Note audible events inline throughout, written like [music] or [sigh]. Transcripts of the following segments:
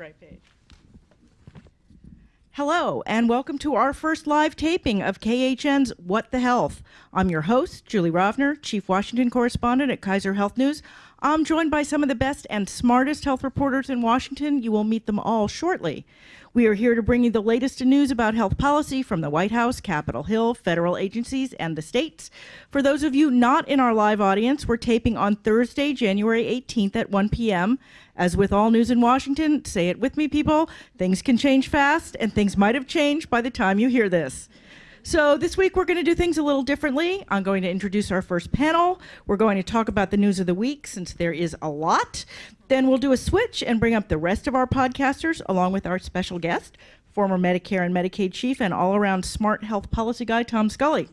Right page. Hello, and welcome to our first live taping of KHN's What the Health. I'm your host, Julie Rovner, Chief Washington Correspondent at Kaiser Health News. I'm joined by some of the best and smartest health reporters in Washington. You will meet them all shortly. We are here to bring you the latest in news about health policy from the White House, Capitol Hill, federal agencies, and the states. For those of you not in our live audience, we're taping on Thursday, January 18th at 1 p.m. As with all news in Washington, say it with me, people, things can change fast, and things might have changed by the time you hear this. So this week we're going to do things a little differently. I'm going to introduce our first panel. We're going to talk about the news of the week since there is a lot. Then we'll do a switch and bring up the rest of our podcasters along with our special guest, former Medicare and Medicaid chief and all-around smart health policy guy Tom Scully.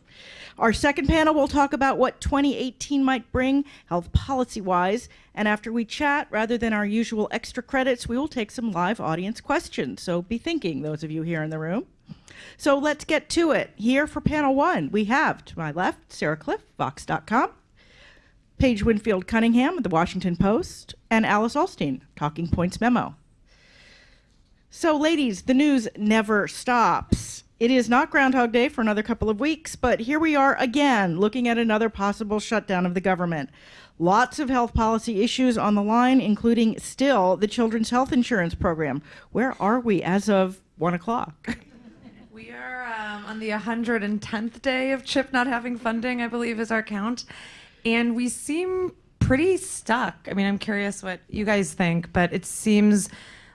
Our second panel will talk about what 2018 might bring health policy-wise, and after we chat, rather than our usual extra credits, we will take some live audience questions. So be thinking, those of you here in the room. So let's get to it. Here for panel one, we have to my left Sarah Kliff, Vox.com, Paige Winfield Cunningham of the Washington Post, and Alice Ollstein, Talking Points Memo. So, ladies, the news never stops. It is not Groundhog Day for another couple of weeks, but here we are again looking at another possible shutdown of the government. Lots of health policy issues on the line, including still the Children's Health Insurance Program. Where are we as of one o'clock? [laughs] Um, on the 110th day of CHIP not having funding, I believe is our count. And we seem pretty stuck. I mean, I'm curious what you guys think, but it seems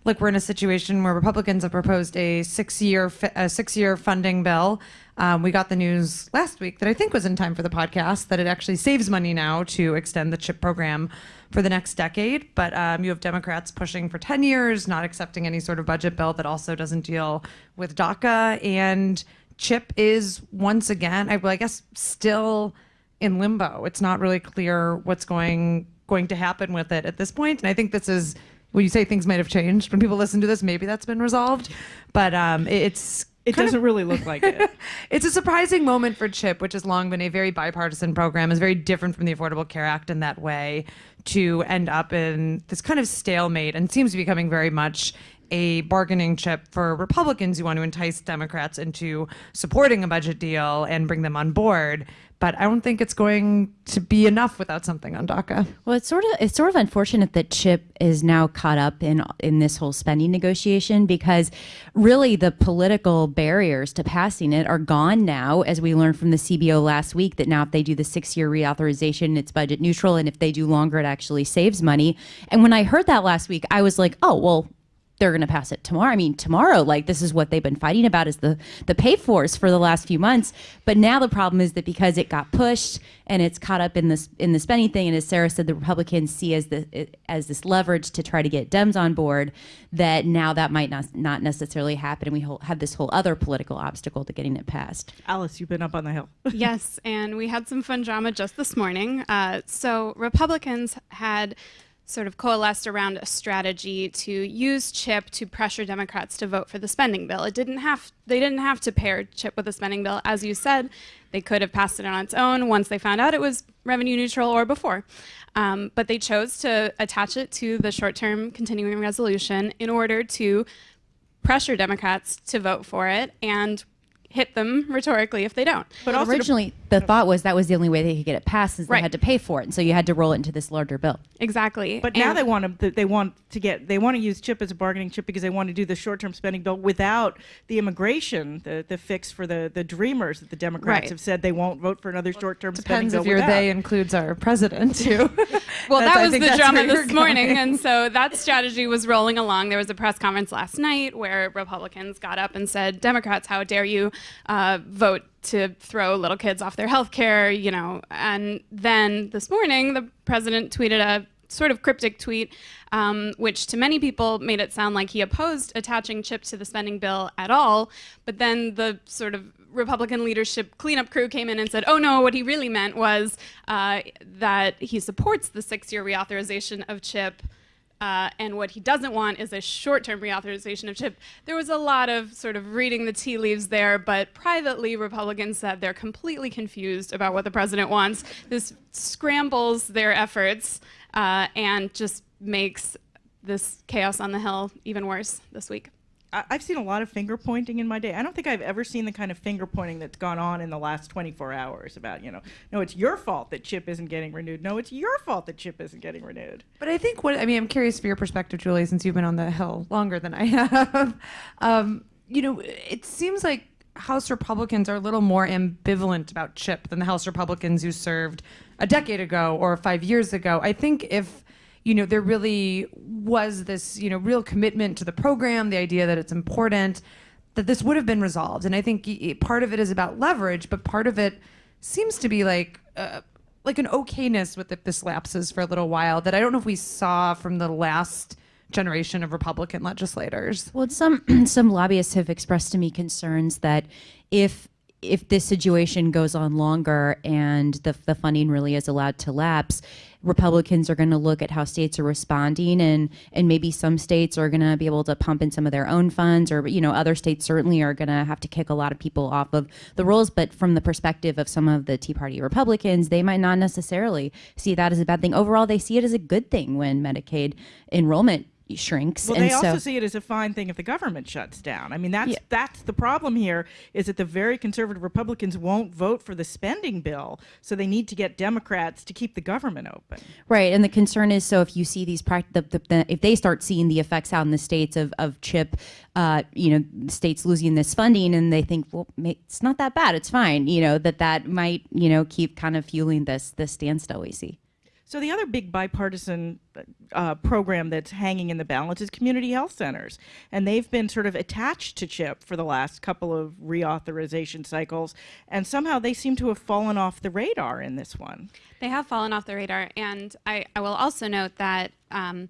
like we're in a situation where Republicans have proposed a six-year a six-year funding bill. Um, we got the news last week that I think was in time for the podcast that it actually saves money now to extend the CHIP program for the next decade. But um, you have Democrats pushing for 10 years, not accepting any sort of budget bill that also doesn't deal with DACA. And CHIP is once again, I, well, I guess, still in limbo. It's not really clear what's going going to happen with it at this point. And I think this is when you say things might have changed. When people listen to this, maybe that's been resolved. But um, it's it doesn't of, really look like it. [laughs] it's a surprising moment for CHIP, which has long been a very bipartisan program, is very different from the Affordable Care Act in that way, to end up in this kind of stalemate and seems to be becoming very much a bargaining chip for Republicans who want to entice Democrats into supporting a budget deal and bring them on board but I don't think it's going to be enough without something on DACA. Well, it's sort of it's sort of unfortunate that Chip is now caught up in in this whole spending negotiation because really the political barriers to passing it are gone now, as we learned from the CBO last week that now if they do the six year reauthorization, it's budget neutral, and if they do longer, it actually saves money. And when I heard that last week, I was like, oh well, they're going to pass it tomorrow. I mean, tomorrow, like this is what they've been fighting about is the the pay-fors for the last few months. But now the problem is that because it got pushed and it's caught up in this in the spending thing, and as Sarah said, the Republicans see as the as this leverage to try to get Dems on board. That now that might not not necessarily happen, and we have this whole other political obstacle to getting it passed. Alice, you've been up on the hill. [laughs] yes, and we had some fun drama just this morning. Uh, so Republicans had sort of coalesced around a strategy to use CHIP to pressure Democrats to vote for the spending bill. It didn't have they didn't have to pair CHIP with the spending bill, as you said. They could have passed it on its own once they found out it was revenue neutral or before. Um, but they chose to attach it to the short-term continuing resolution in order to pressure Democrats to vote for it and hit them rhetorically if they don't. But originally, the thought was that was the only way they could get it passed, is they had to pay for it, and so you had to roll it into this larger bill. Exactly. But and now they want to they want to get they want to use chip as a bargaining chip because they want to do the short term spending bill without the immigration the the fix for the the dreamers that the Democrats right. have said they won't vote for another well, short term spending bill. Depends if your they includes our president too. [laughs] well, that was the drama this morning, and so that strategy was rolling along. There was a press conference last night where Republicans got up and said, "Democrats, how dare you uh, vote to throw little kids off their health care, you know. And then this morning, the president tweeted a sort of cryptic tweet, um, which to many people made it sound like he opposed attaching CHIP to the spending bill at all. But then the sort of Republican leadership cleanup crew came in and said, oh no, what he really meant was uh, that he supports the six-year reauthorization of CHIP uh, and what he doesn't want is a short-term reauthorization of CHIP. There was a lot of sort of reading the tea leaves there, but privately, Republicans said they're completely confused about what the president wants. This scrambles their efforts uh, and just makes this chaos on the Hill even worse this week. I've seen a lot of finger pointing in my day. I don't think I've ever seen the kind of finger pointing that's gone on in the last 24 hours about, you know, no, it's your fault that Chip isn't getting renewed. No, it's your fault that Chip isn't getting renewed. But I think what I mean, I'm curious for your perspective, Julie, since you've been on the Hill longer than I have. [laughs] um, you know, it seems like House Republicans are a little more ambivalent about Chip than the House Republicans who served a decade ago or five years ago. I think if you know there really was this you know real commitment to the program, the idea that it's important, that this would have been resolved. And I think part of it is about leverage, but part of it seems to be like. Uh, like an okayness with if this lapses for a little while that I don't know if we saw from the last generation of Republican legislators. Well, some [clears throat] some lobbyists have expressed to me concerns that if if this situation goes on longer and the, the funding really is allowed to lapse, Republicans are going to look at how states are responding, and and maybe some states are going to be able to pump in some of their own funds, or you know other states certainly are going to have to kick a lot of people off of the rolls. But from the perspective of some of the Tea Party Republicans, they might not necessarily see that as a bad thing. Overall, they see it as a good thing when Medicaid enrollment shrinks. Well, and they also see it as a fine thing if the government shuts down. I mean, that's yeah. that's the problem here. Is that the very conservative Republicans won't vote for the spending bill, so they need to get Democrats to keep the government open. Right, and the concern is so if you see these the, the, the, if they start seeing the effects out in the states of of chip, uh, you know, states losing this funding, and they think, well, it's not that bad, it's fine. You know, that that might you know keep kind of fueling this this standstill we see. So the other big bipartisan uh, program that's hanging in the balance is community health centers, and they've been sort of attached to CHIP for the last couple of reauthorization cycles, and somehow they seem to have fallen off the radar in this one. They have fallen off the radar, and I, I will also note that um,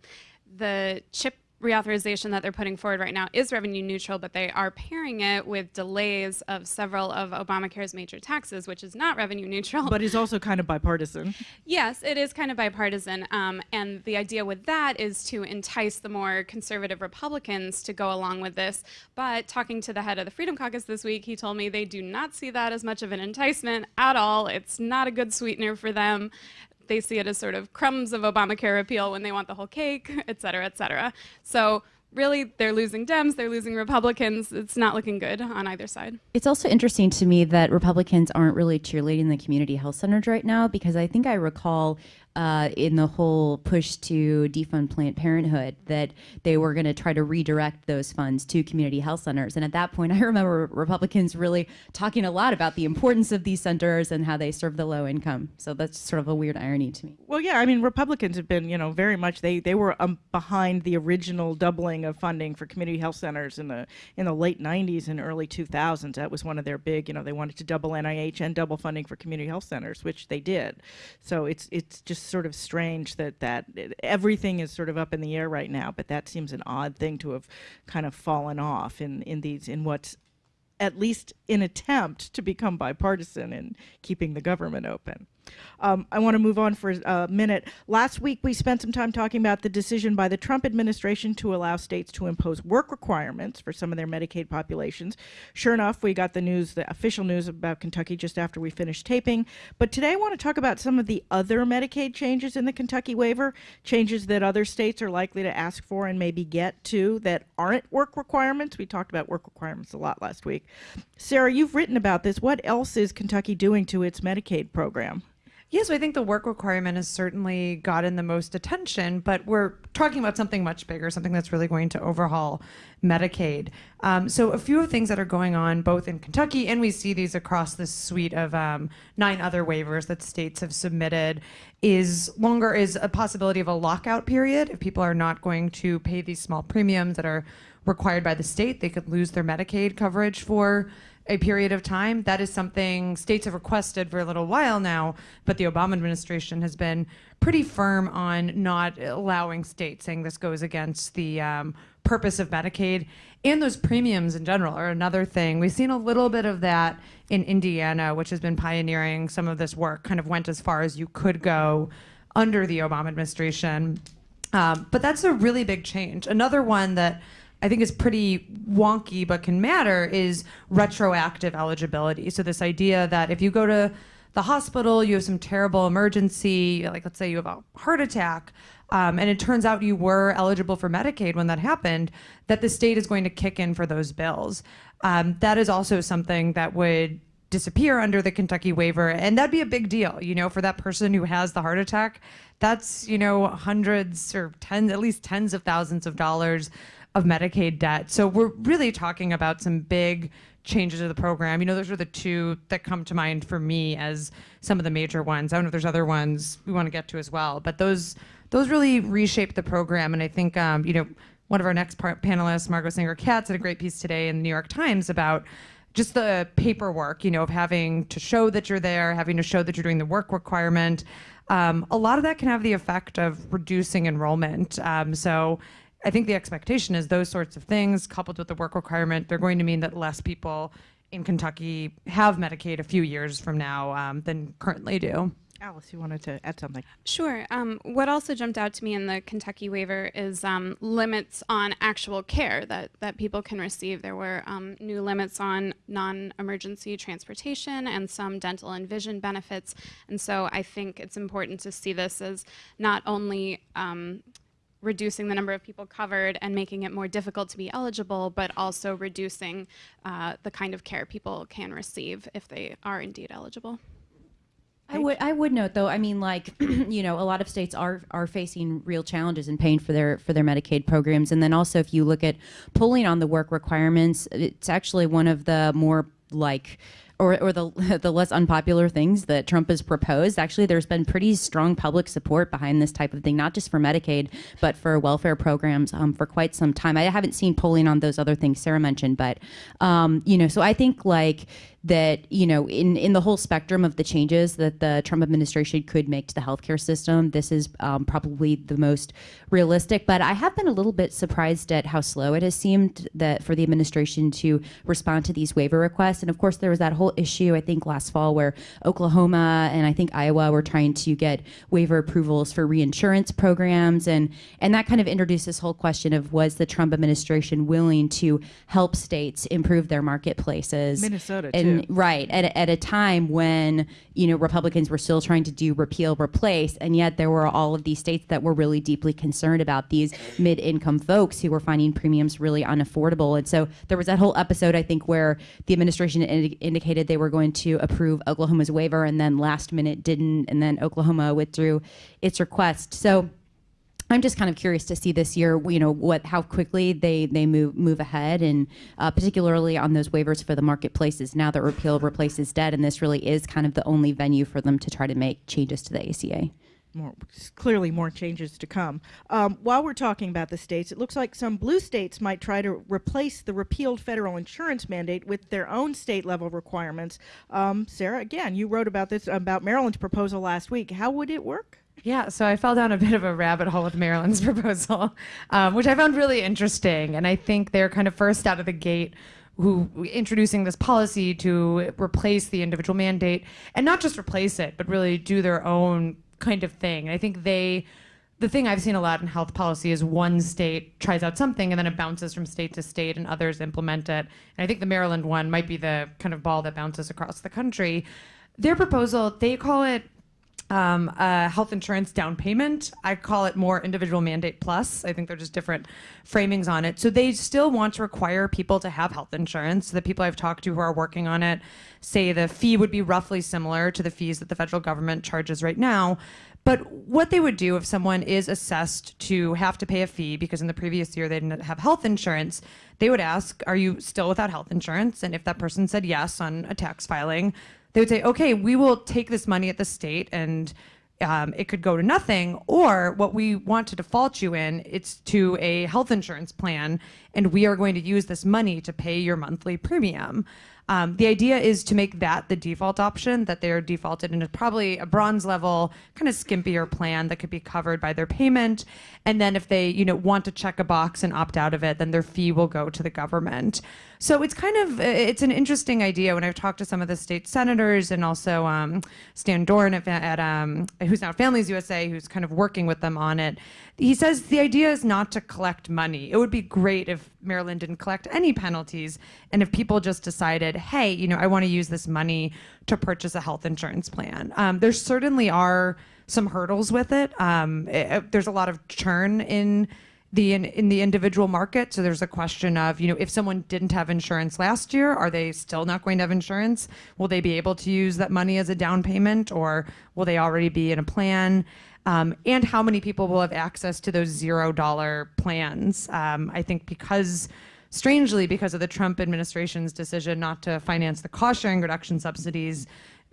the CHIP reauthorization that they're putting forward right now is revenue neutral, but they are pairing it with delays of several of Obamacare's major taxes, which is not revenue neutral. But is also kind of bipartisan. Yes, it is kind of bipartisan. Um, and the idea with that is to entice the more conservative Republicans to go along with this. But talking to the head of the Freedom Caucus this week, he told me they do not see that as much of an enticement at all. It's not a good sweetener for them they see it as sort of crumbs of Obamacare repeal when they want the whole cake, [laughs] et cetera, et cetera. So really they're losing Dems, they're losing Republicans. It's not looking good on either side. It's also interesting to me that Republicans aren't really cheerleading the community health centers right now because I think I recall uh, in the whole push to defund Planned Parenthood that they were going to try to redirect those funds to community health centers. And at that point, [laughs] I remember Republicans really talking a lot about the importance of these centers and how they serve the low income. So that's sort of a weird irony to me. Well, yeah, I mean, Republicans have been, you know, very much they they were um, behind the original doubling of funding for community health centers in the in the late 90s and early 2000s. That was one of their big, you know, they wanted to double NIH and double funding for community health centers, which they did. So it's it's just sort of strange that that everything is sort of up in the air right now, but that seems an odd thing to have kind of fallen off in in these in what's at least an attempt to become bipartisan in keeping the government open. Um, I want to move on for a minute. Last week, we spent some time talking about the decision by the Trump administration to allow states to impose work requirements for some of their Medicaid populations. Sure enough, we got the news, the official news about Kentucky just after we finished taping. But today, I want to talk about some of the other Medicaid changes in the Kentucky waiver, changes that other states are likely to ask for and maybe get to that aren't work requirements. We talked about work requirements a lot last week. Sarah, you've written about this. What else is Kentucky doing to its Medicaid program? Yes, I think the work requirement has certainly gotten the most attention, but we're talking about something much bigger, something that's really going to overhaul Medicaid. Um, so, a few of things that are going on both in Kentucky, and we see these across this suite of um, nine other waivers that states have submitted, is longer is a possibility of a lockout period. If people are not going to pay these small premiums that are required by the state, they could lose their Medicaid coverage for a period of time. That is something states have requested for a little while now, but the Obama administration has been pretty firm on not allowing states, saying this goes against the um, purpose of Medicaid. And those premiums in general are another thing. We've seen a little bit of that in Indiana, which has been pioneering some of this work, kind of went as far as you could go under the Obama administration. Um, but that's a really big change. Another one that I think is pretty wonky but can matter is retroactive eligibility. So this idea that if you go to the hospital, you have some terrible emergency, like let's say you have a heart attack, um, and it turns out you were eligible for Medicaid when that happened, that the state is going to kick in for those bills. Um, that is also something that would disappear under the Kentucky waiver, and that'd be a big deal, you know, for that person who has the heart attack. That's you know hundreds or tens, at least tens of thousands of dollars of Medicaid debt. So we're really talking about some big changes to the program. You know, those are the two that come to mind for me as some of the major ones. I don't know if there's other ones we want to get to as well, but those those really reshape the program. And I think um, you know one of our next panelists, Margot Sanger Katz, had a great piece today in the New York Times about just the paperwork, you know, of having to show that you're there, having to show that you're doing the work requirement. Um, a lot of that can have the effect of reducing enrollment. Um, so I think the expectation is those sorts of things coupled with the work requirement, they're going to mean that less people in Kentucky have Medicaid a few years from now um, than currently do. Alice, you wanted to add something? Sure. Um, what also jumped out to me in the Kentucky waiver is um, limits on actual care that, that people can receive. There were um, new limits on non emergency transportation and some dental and vision benefits. And so I think it's important to see this as not only um, reducing the number of people covered and making it more difficult to be eligible, but also reducing uh, the kind of care people can receive if they are indeed eligible. I would I would note though I mean like [clears throat] you know a lot of states are are facing real challenges in paying for their for their Medicaid programs and then also if you look at pulling on the work requirements it's actually one of the more like or, or the, [laughs] the less unpopular things that Trump has proposed, actually, there's been pretty strong public support behind this type of thing, not just for Medicaid, but for welfare programs um, for quite some time. I haven't seen polling on those other things Sarah mentioned, but, um, you know, so I think like that you know in in the whole spectrum of the changes that the Trump administration could make to the healthcare system, this is um, probably the most realistic. But I have been a little bit surprised at how slow it has seemed that for the administration to respond to these waiver requests. And of course, there was that whole issue I think last fall where Oklahoma and I think Iowa were trying to get waiver approvals for reinsurance programs, and and that kind of introduced this whole question of was the Trump administration willing to help states improve their marketplaces? Minnesota and too. right at a, at a time when you know Republicans were still trying to do repeal replace and yet there were all of these states that were really deeply concerned about these mid-income folks who were finding premiums really unaffordable and so there was that whole episode I think where the administration indi- indicated they were going to approve Oklahoma's waiver and then last minute didn't and then Oklahoma withdrew its request so I'm just kind of curious to see this year, you know, what how quickly they they move move ahead, and uh, particularly on those waivers for the marketplaces. Now that repeal replaces debt, and this really is kind of the only venue for them to try to make changes to the ACA. More, clearly, more changes to come. Um, while we're talking about the states, it looks like some blue states might try to replace the repealed federal insurance mandate with their own state level requirements. Um, Sarah, again, you wrote about this about Maryland's proposal last week. How would it work? Yeah, so I fell down a bit of a rabbit hole with Maryland's [laughs] proposal, um, which I found really interesting. And I think they're kind of first out of the gate who introducing this policy to replace the individual mandate and not just replace it, but really do their own kind of thing. And I think they the thing I've seen a lot in health policy is one state tries out something and then it bounces from state to state and others implement it. And I think the Maryland one might be the kind of ball that bounces across the country. Their proposal, they call it um, uh, health insurance down payment. I call it more individual mandate plus. I think they're just different framings on it. So they still want to require people to have health insurance. The people I've talked to who are working on it say the fee would be roughly similar to the fees that the federal government charges right now. But what they would do if someone is assessed to have to pay a fee because in the previous year they didn't have health insurance, they would ask, Are you still without health insurance? And if that person said yes on a tax filing, they would say, okay, we will take this money at the state and um, it could go to nothing, or what we want to default you in, it's to a health insurance plan, and we are going to use this money to pay your monthly premium. Um, the idea is to make that the default option, that they're defaulted into probably a bronze level, kind of skimpier plan that could be covered by their payment. And then if they, you know, want to check a box and opt out of it, then their fee will go to the government. So it's kind of it's an interesting idea. When I've talked to some of the state senators and also um, Stan Dorn at, at um, who's now Families USA, who's kind of working with them on it, he says the idea is not to collect money. It would be great if Maryland didn't collect any penalties, and if people just decided, hey, you know, I want to use this money to purchase a health insurance plan. Um, there certainly are some hurdles with it. Um, it there's a lot of churn in the in, in, the individual market. So there's a question of, you know, if someone didn't have insurance last year, are they still not going to have insurance? Will they be able to use that money as a down payment or will they already be in a plan? Um, and how many people will have access to those zero dollar plans? Um, I think because strangely, because of the Trump administration's decision not to finance the cost sharing reduction subsidies,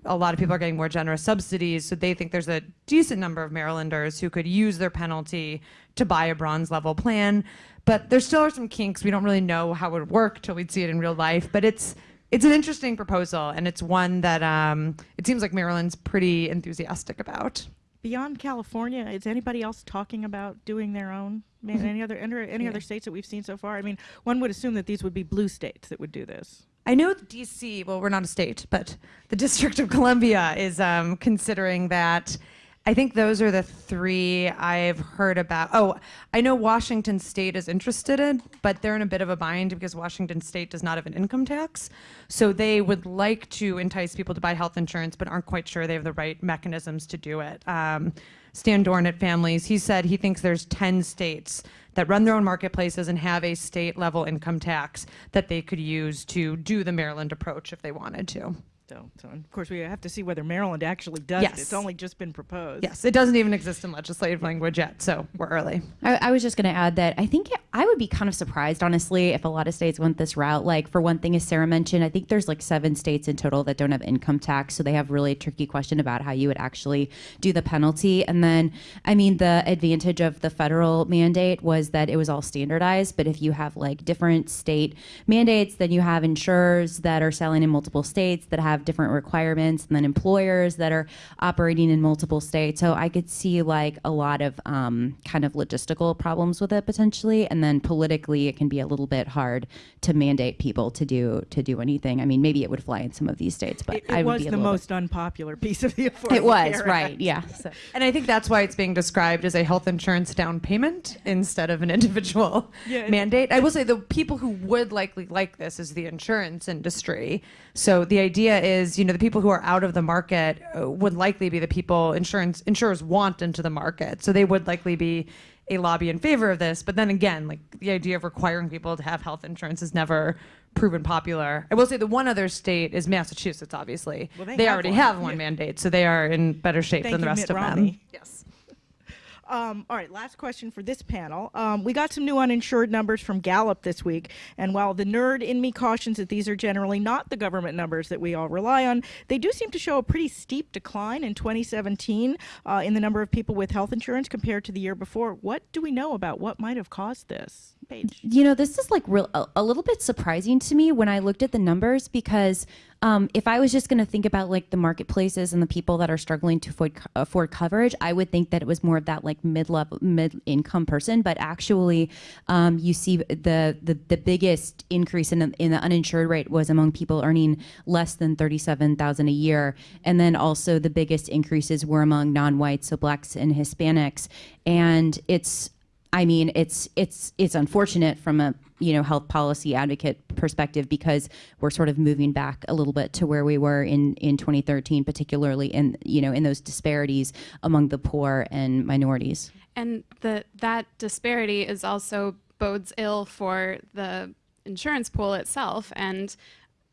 a lot of people are getting more generous subsidies, so they think there's a decent number of Marylanders who could use their penalty to buy a bronze level plan. But there still are some kinks. We don't really know how it would work till we'd see it in real life. But it's it's an interesting proposal, and it's one that um, it seems like Maryland's pretty enthusiastic about. Beyond California, is anybody else talking about doing their own? Man, any other any, any yeah. other states that we've seen so far? I mean, one would assume that these would be blue states that would do this. I know DC, well, we're not a state, but the District of Columbia is um, considering that. I think those are the three I've heard about. Oh, I know Washington State is interested in, but they're in a bit of a bind because Washington State does not have an income tax. So they would like to entice people to buy health insurance, but aren't quite sure they have the right mechanisms to do it. Um, Stan Dorn at Families, he said he thinks there's 10 states that run their own marketplaces and have a state level income tax that they could use to do the Maryland approach if they wanted to. So, so of course, we have to see whether Maryland actually does yes. it. It's only just been proposed. Yes, it doesn't even exist in legislative language yet, so we're early. I, I was just going to add that I think it, I would be kind of surprised, honestly, if a lot of states went this route. Like, for one thing, as Sarah mentioned, I think there's like seven states in total that don't have income tax, so they have really a tricky question about how you would actually do the penalty. And then, I mean, the advantage of the federal mandate was that it was all standardized, but if you have like different state mandates, then you have insurers that are selling in multiple states that have have different requirements and then employers that are operating in multiple states. So I could see like a lot of um, kind of logistical problems with it potentially. And then politically, it can be a little bit hard to mandate people to do to do anything. I mean, maybe it would fly in some of these states, but it, it I was the most unpopular piece of the Affordable It was Care right, Act. yeah. So. And I think that's why it's being described as a health insurance down payment instead of an individual yeah, mandate. I will say the people who would likely like this is the insurance industry. So the idea is, you know, the people who are out of the market uh, would likely be the people insurance insurers want into the market. So they would likely be a lobby in favor of this. But then again, like the idea of requiring people to have health insurance is never proven popular. I will say the one other state is Massachusetts, obviously. Well, they, they have already one. have one yeah. mandate, so they are in better shape Thank than the rest Mitt of Romney. them. Yes. Um, all right, last question for this panel. Um, we got some new uninsured numbers from Gallup this week, and while the nerd in me cautions that these are generally not the government numbers that we all rely on, they do seem to show a pretty steep decline in 2017 uh, in the number of people with health insurance compared to the year before. What do we know about what might have caused this? Paige. You know, this is like real, a, a little bit surprising to me when I looked at the numbers because um, if I was just going to think about like the marketplaces and the people that are struggling to afford, afford coverage, I would think that it was more of that like mid level, mid income person. But actually, um, you see the, the the biggest increase in the, in the uninsured rate was among people earning less than thirty seven thousand a year, and then also the biggest increases were among non whites, so blacks and Hispanics, and it's I mean, it's it's it's unfortunate from a you know health policy advocate perspective because we're sort of moving back a little bit to where we were in in 2013, particularly in you know in those disparities among the poor and minorities. And the that disparity is also bodes ill for the insurance pool itself and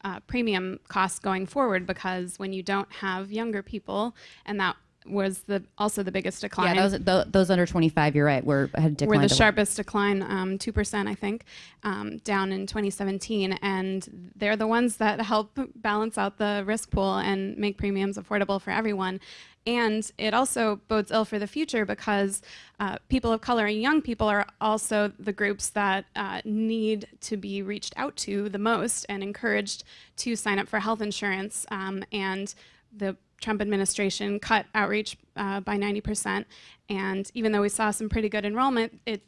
uh, premium costs going forward because when you don't have younger people and that was the also the biggest decline. Yeah, those those under 25, you're right, were had declined. Were the sharpest decline, um, two percent, I think, um, down in 2017, and they're the ones that help balance out the risk pool and make premiums affordable for everyone. And it also bodes ill for the future because uh, people of color and young people are also the groups that uh, need to be reached out to the most and encouraged to sign up for health insurance. Um, and the Trump administration cut outreach uh, by 90%. And even though we saw some pretty good enrollment, it,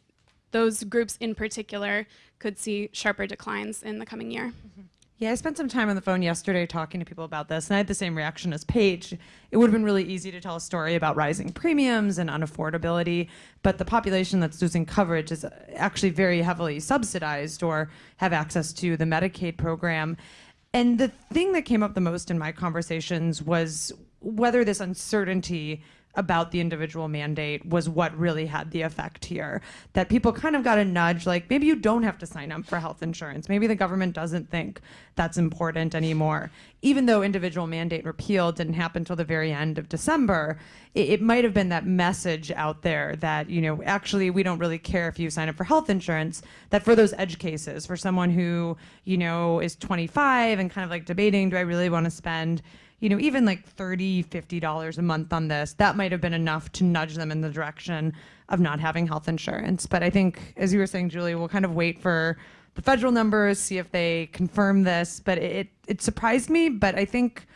those groups in particular could see sharper declines in the coming year. Mm -hmm. Yeah, I spent some time on the phone yesterday talking to people about this, and I had the same reaction as Paige. It would have been really easy to tell a story about rising premiums and unaffordability, but the population that's losing coverage is actually very heavily subsidized or have access to the Medicaid program. And the thing that came up the most in my conversations was whether this uncertainty about the individual mandate was what really had the effect here. That people kind of got a nudge like maybe you don't have to sign up for health insurance. Maybe the government doesn't think that's important anymore. Even though individual mandate repeal didn't happen until the very end of December, it, it might have been that message out there that, you know, actually we don't really care if you sign up for health insurance, that for those edge cases, for someone who, you know, is 25 and kind of like debating, do I really want to spend you know, even like $30, 50 dollars a month on this, that might have been enough to nudge them in the direction of not having health insurance. But I think, as you were saying, Julie, we'll kind of wait for the federal numbers, see if they confirm this. But it it surprised me, but I think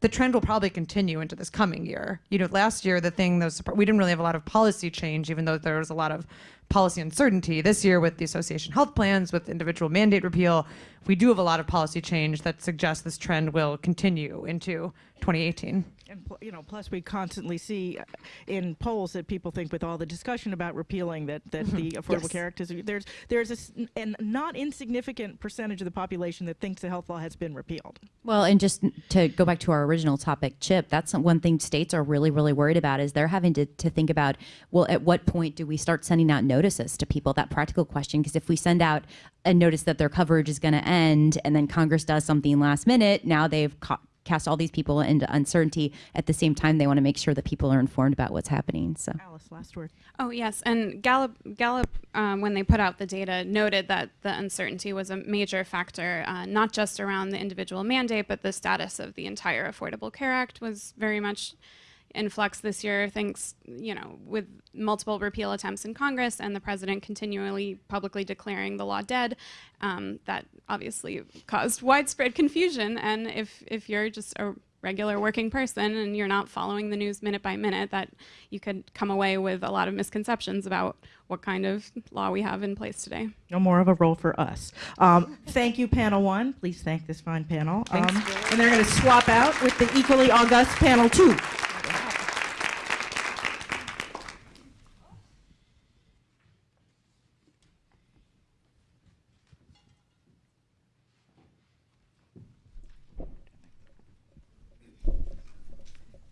the trend will probably continue into this coming year. You know, last year the thing that we didn't really have a lot of policy change, even though there was a lot of policy uncertainty. This year, with the association health plans, with individual mandate repeal, we do have a lot of policy change that suggests this trend will continue into 2018. And you know, plus we constantly see uh, in polls that people think, with all the discussion about repealing, that that mm-hmm. the Affordable yes. Care Act is there's there's a and not insignificant percentage of the population that thinks the health law has been repealed. Well, and just to go back to our original topic, Chip, that's one thing states are really really worried about is they're having to to think about well, at what point do we start sending out notices to people? That practical question, because if we send out a notice that their coverage is going to end, and then Congress does something last minute, now they've ca- cast all these people into uncertainty. At the same time, they want to make sure that people are informed about what's happening. So, Alice, last word. Oh yes, and Gallup, Gallup, um, when they put out the data, noted that the uncertainty was a major factor, uh, not just around the individual mandate, but the status of the entire Affordable Care Act was very much in flux this year, thanks, you know, with multiple repeal attempts in Congress and the president continually publicly declaring the law dead. Um, that obviously caused widespread confusion. And if, if you're just a regular working person and you're not following the news minute by minute, that you could come away with a lot of misconceptions about what kind of law we have in place today. No more of a role for us. Um, thank you, panel one. Please thank this fine panel. Um, and they're going to swap out with the equally august panel two.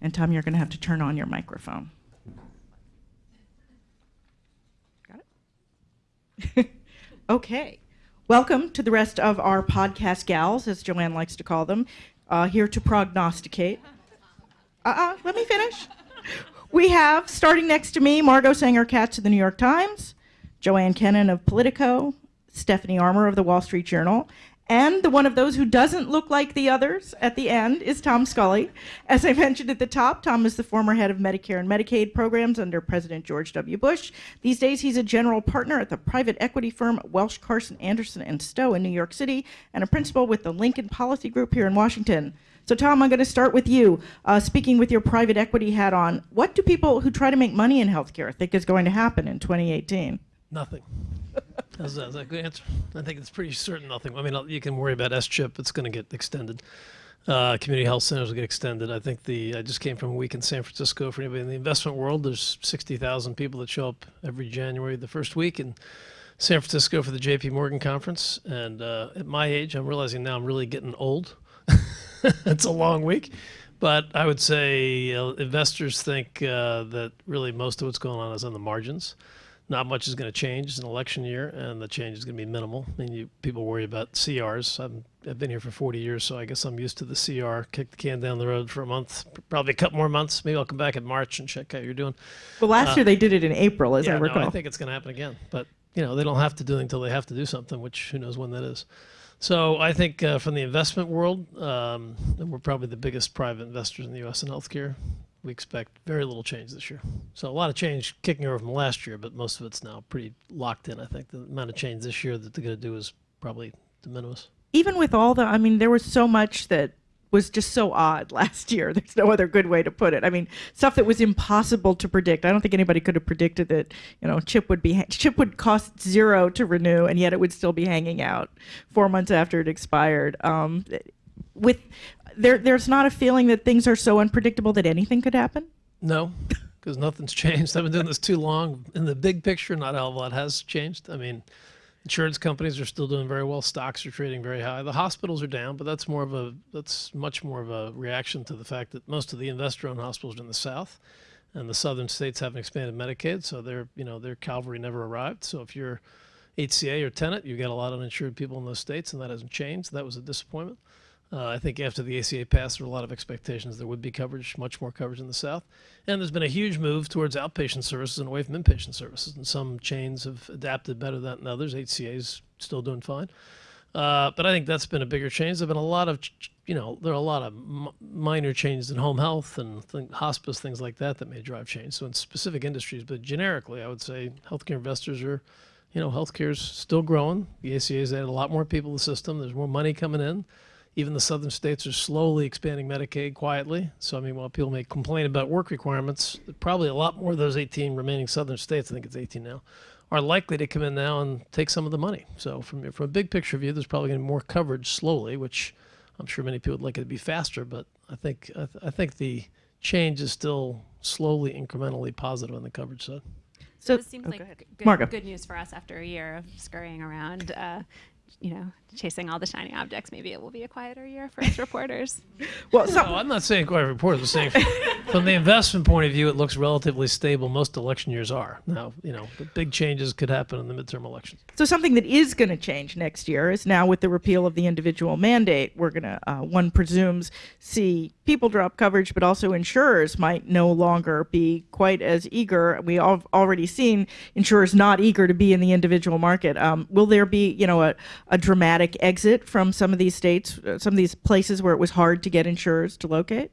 And Tom, you're going to have to turn on your microphone. Got it? [laughs] okay. Welcome to the rest of our podcast gals, as Joanne likes to call them, uh, here to prognosticate. Uh uh-uh, uh let me finish. We have, starting next to me, Margot Sanger Katz of the New York Times, Joanne Kenen of Politico, Stephanie Armour of the Wall Street Journal, and the one of those who doesn't look like the others at the end is Tom Scully. As I mentioned at the top, Tom is the former head of Medicare and Medicaid programs under President George W. Bush. These days, he's a general partner at the private equity firm Welsh Carson Anderson and Stowe in New York City and a principal with the Lincoln Policy Group here in Washington. So, Tom, I'm going to start with you. Uh, speaking with your private equity hat on, what do people who try to make money in healthcare think is going to happen in 2018? Nothing. That's, that's a good answer. I think it's pretty certain nothing. I mean, you can worry about S chip; it's going to get extended. Uh, community health centers will get extended. I think the I just came from a week in San Francisco. For anybody in the investment world, there's 60,000 people that show up every January the first week in San Francisco for the J.P. Morgan conference. And uh, at my age, I'm realizing now I'm really getting old. [laughs] it's a long week, but I would say uh, investors think uh, that really most of what's going on is on the margins not much is going to change. It's an election year, and the change is going to be minimal. I mean, you, people worry about CRs. i have been here for 40 years, so I guess I'm used to the CR. Kick the can down the road for a month, probably a couple more months. Maybe I'll come back in March and check how you're doing. Well, last uh, year they did it in April, as yeah, I recall. No, I think it's going to happen again. But you know, they don't have to do it until they have to do something, which who knows when that is. So I think uh, from the investment world, um, we're probably the biggest private investors in the U.S. in healthcare we expect very little change this year. So a lot of change kicking over from last year, but most of it's now pretty locked in. I think the amount of change this year that they're going to do is probably de minimis. Even with all the, I mean, there was so much that was just so odd [laughs] last year. There's no other good way to put it. I mean, stuff that was impossible to predict. I don't think anybody could have predicted that, you know, chip would be chip would cost zero to renew, and yet it would still be hanging out four months after it expired. Um, with there, there's not a feeling that things are so unpredictable that anything could happen. No, [laughs] because nothing's changed. I've been doing this too long. In the big picture, not a lot has changed. I mean Insurance companies are still doing very well. Stocks are trading very high. The hospitals are down, but that's more of a that's much more of a reaction to the fact that most of the investor-owned hospitals are in the South, and the southern states haven't expanded Medicaid, so their you know their cavalry never arrived. So if you're HCA or Tenet, you've got a lot of uninsured people in those states, and that hasn't changed. That was a disappointment. Uh, I think after the ACA passed, there were a lot of expectations there would be coverage, much more coverage in the South. And there's been a huge move towards outpatient services and away from inpatient services. And some chains have adapted better than others. HCA is still doing fine. Uh, but I think that's been a bigger change. There have been a lot of, you know, there are a lot of minor changes in home health and th- hospice, things like that, that may drive change. So in specific industries, but generically, I would say healthcare investors are, you know, healthcare is still growing. The ACA has added a lot more people to the system. There's more money coming in. Even the southern states are slowly expanding Medicaid quietly. So, I mean, while people may complain about work requirements, probably a lot more of those 18 remaining southern states, I think it's 18 now, are likely to come in now and take some of the money. So, from, from a big picture view, there's probably going to be more coverage slowly, which I'm sure many people would like it to be faster, but I think, I, th- I think the change is still slowly, incrementally positive on the coverage side. So it seems oh, like go good, good, news for us after a year of scurrying around. Uh, you know, chasing all the shiny objects, maybe it will be a quieter year for us [laughs] reporters. well, so, no, I'm not saying quiet reporters. I'm saying from the investment point of view, it looks relatively stable. Most election years are. Now, you know, big changes could happen in the midterm elections. So something that is going to change next year is now with the repeal of the individual mandate, we're going to, uh, one presumes, see people drop coverage, but also insurers might no longer be quite as eager. We have already seen insurers not eager to be in the individual market. Um, will there be, you know, a, a dramatic exit from some of these states, uh, some of these places where it was hard to get insurers to locate?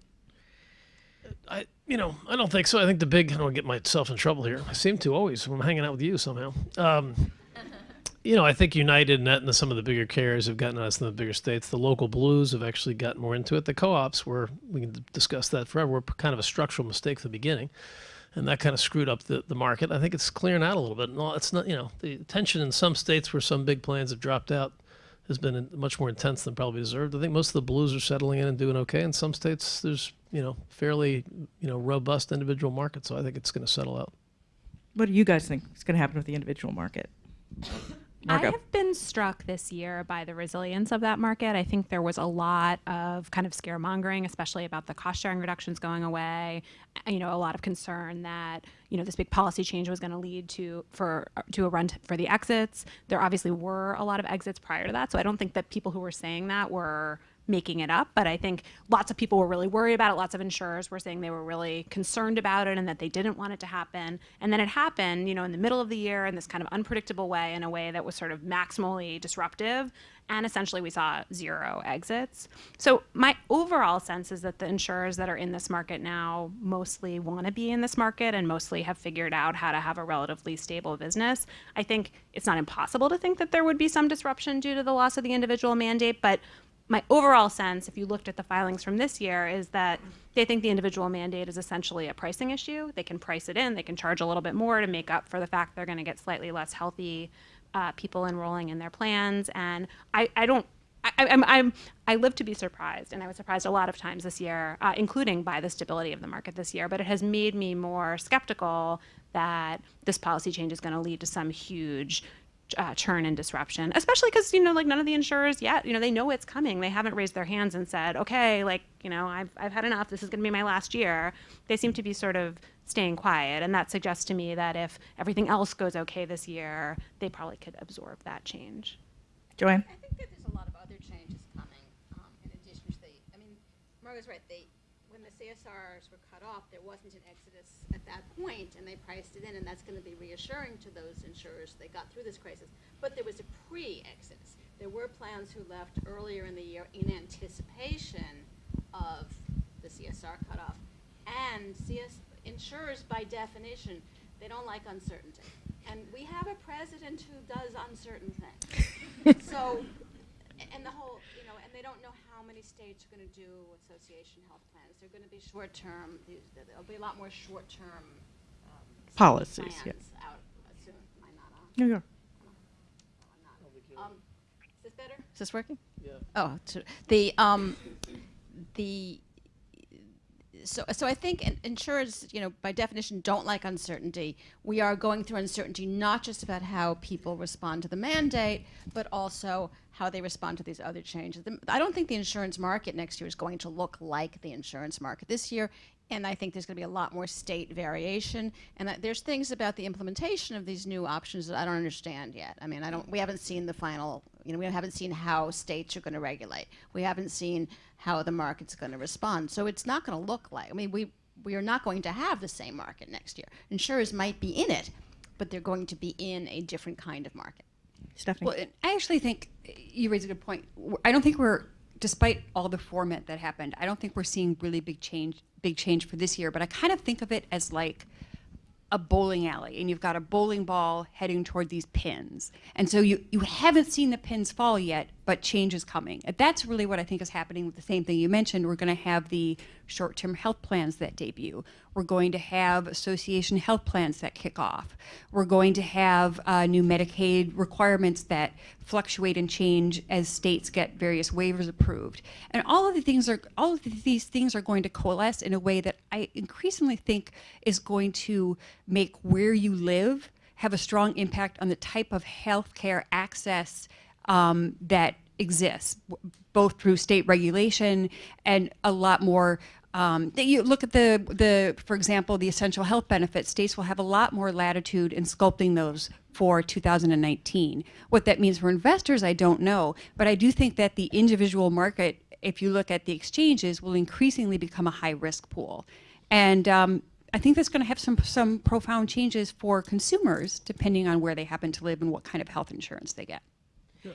I, you know, I don't think so. I think the big, I don't get myself in trouble here. I seem to always when I'm hanging out with you somehow. Um, [laughs] you know, I think United and Aetna, some of the bigger carriers have gotten us in the bigger states. The local blues have actually gotten more into it. The co-ops were, we can discuss that forever, were kind of a structural mistake at the beginning. And that kind of screwed up the, the market. I think it's clearing out a little bit. No, it's not, you know, the tension in some states where some big plans have dropped out has been much more intense than probably deserved. I think most of the blues are settling in and doing okay. In some states, there's you know fairly you know robust individual market, so I think it's going to settle out. What do you guys think is going to happen with the individual market? Margot. I have been struck this year by the resilience of that market. I think there was a lot of kind of scaremongering, especially about the cost sharing reductions going away. You know, a lot of concern that you know this big policy change was going to lead to for to a run for the exits. There obviously were a lot of exits prior to that, so I don't think that people who were saying that were making it up, but I think lots of people were really worried about it. Lots of insurers were saying they were really concerned about it and that they didn't want it to happen. And then it happened, you know, in the middle of the year in this kind of unpredictable way, in a way that was sort of maximally disruptive. And essentially, we saw zero exits. So, my overall sense is that the insurers that are in this market now mostly want to be in this market and mostly have figured out how to have a relatively stable business. I think it's not impossible to think that there would be some disruption due to the loss of the individual mandate, but my overall sense, if you looked at the filings from this year, is that they think the individual mandate is essentially a pricing issue. They can price it in, they can charge a little bit more to make up for the fact they're going to get slightly less healthy uh, people enrolling in their plans. And I, I don't. I, I'm, I'm, I live to be surprised, and I was surprised a lot of times this year, uh, including by the stability of the market this year. But it has made me more skeptical that this policy change is going to lead to some huge uh, churn and disruption, especially because you know, like none of the insurers yet, you know, they know it's coming. They haven't raised their hands and said, okay, like you know, I've I've had enough. This is going to be my last year. They seem to be sort of staying quiet, and that suggests to me that if everything else goes okay this year, they probably could absorb that change. Joanne, I think that there's a lot of other changes coming um, in addition to the. I mean, Margot's right. They when the CSRs were cut off, there wasn't an exodus at that point, and they priced it in, and that's going to be reassuring to those insurers they got through this crisis. But there was a pre-exodus. There were plans who left earlier in the year in anticipation of the CSR cutoff, and CS insurers, by definition, they don't like uncertainty. And we have a president who does uncertain things. [laughs] so, and the whole, you know, and they don't know how many many states are gonna do association health plans. They're gonna be short-term, there'll be a lot more short-term, um, Policies, yeah. out soon. Am I not on? New York. Um, Is this better? Is this working? Yeah. Oh, the, um, the, so, so I think in- insurers, you know, by definition, don't like uncertainty. We are going through uncertainty not just about how people respond to the mandate, but also how they respond to these other changes. I don't think the insurance market next year is going to look like the insurance market this year, and I think there's going to be a lot more state variation. And that there's things about the implementation of these new options that I don't understand yet. I mean, I don't. We haven't seen the final. You know, we haven't seen how states are going to regulate. We haven't seen how the market's going to respond. So it's not going to look like. I mean, we we are not going to have the same market next year. Insurers might be in it, but they're going to be in a different kind of market. Stephanie. Well, I actually think eh, you raise a good point. I don't think we're, despite all the format that happened, I don't think we're seeing really big change, big change for this year. But I kind of think of it as like a bowling alley, and you've got a bowling ball heading toward these pins, and so you you haven't seen the pins fall yet, but change is coming. That's really what I think is happening with the same thing you mentioned. We're going to have the short-term health plans that debut. We're going to have association health plans that kick off. We're going to have uh, new Medicaid requirements that fluctuate and change as states get various waivers approved. And all of the things are all of these things are going to coalesce in a way that I increasingly think is going to make where you live have a strong impact on the type of healthcare access um, that exists, both through state regulation and a lot more. Um, you look at the the, for example, the essential health benefits. States will have a lot more latitude in sculpting those for 2019. What that means for investors, I don't know, but I do think that the individual market, if you look at the exchanges, will increasingly become a high risk pool, and um, I think that's going to have some some profound changes for consumers depending on where they happen to live and what kind of health insurance they get.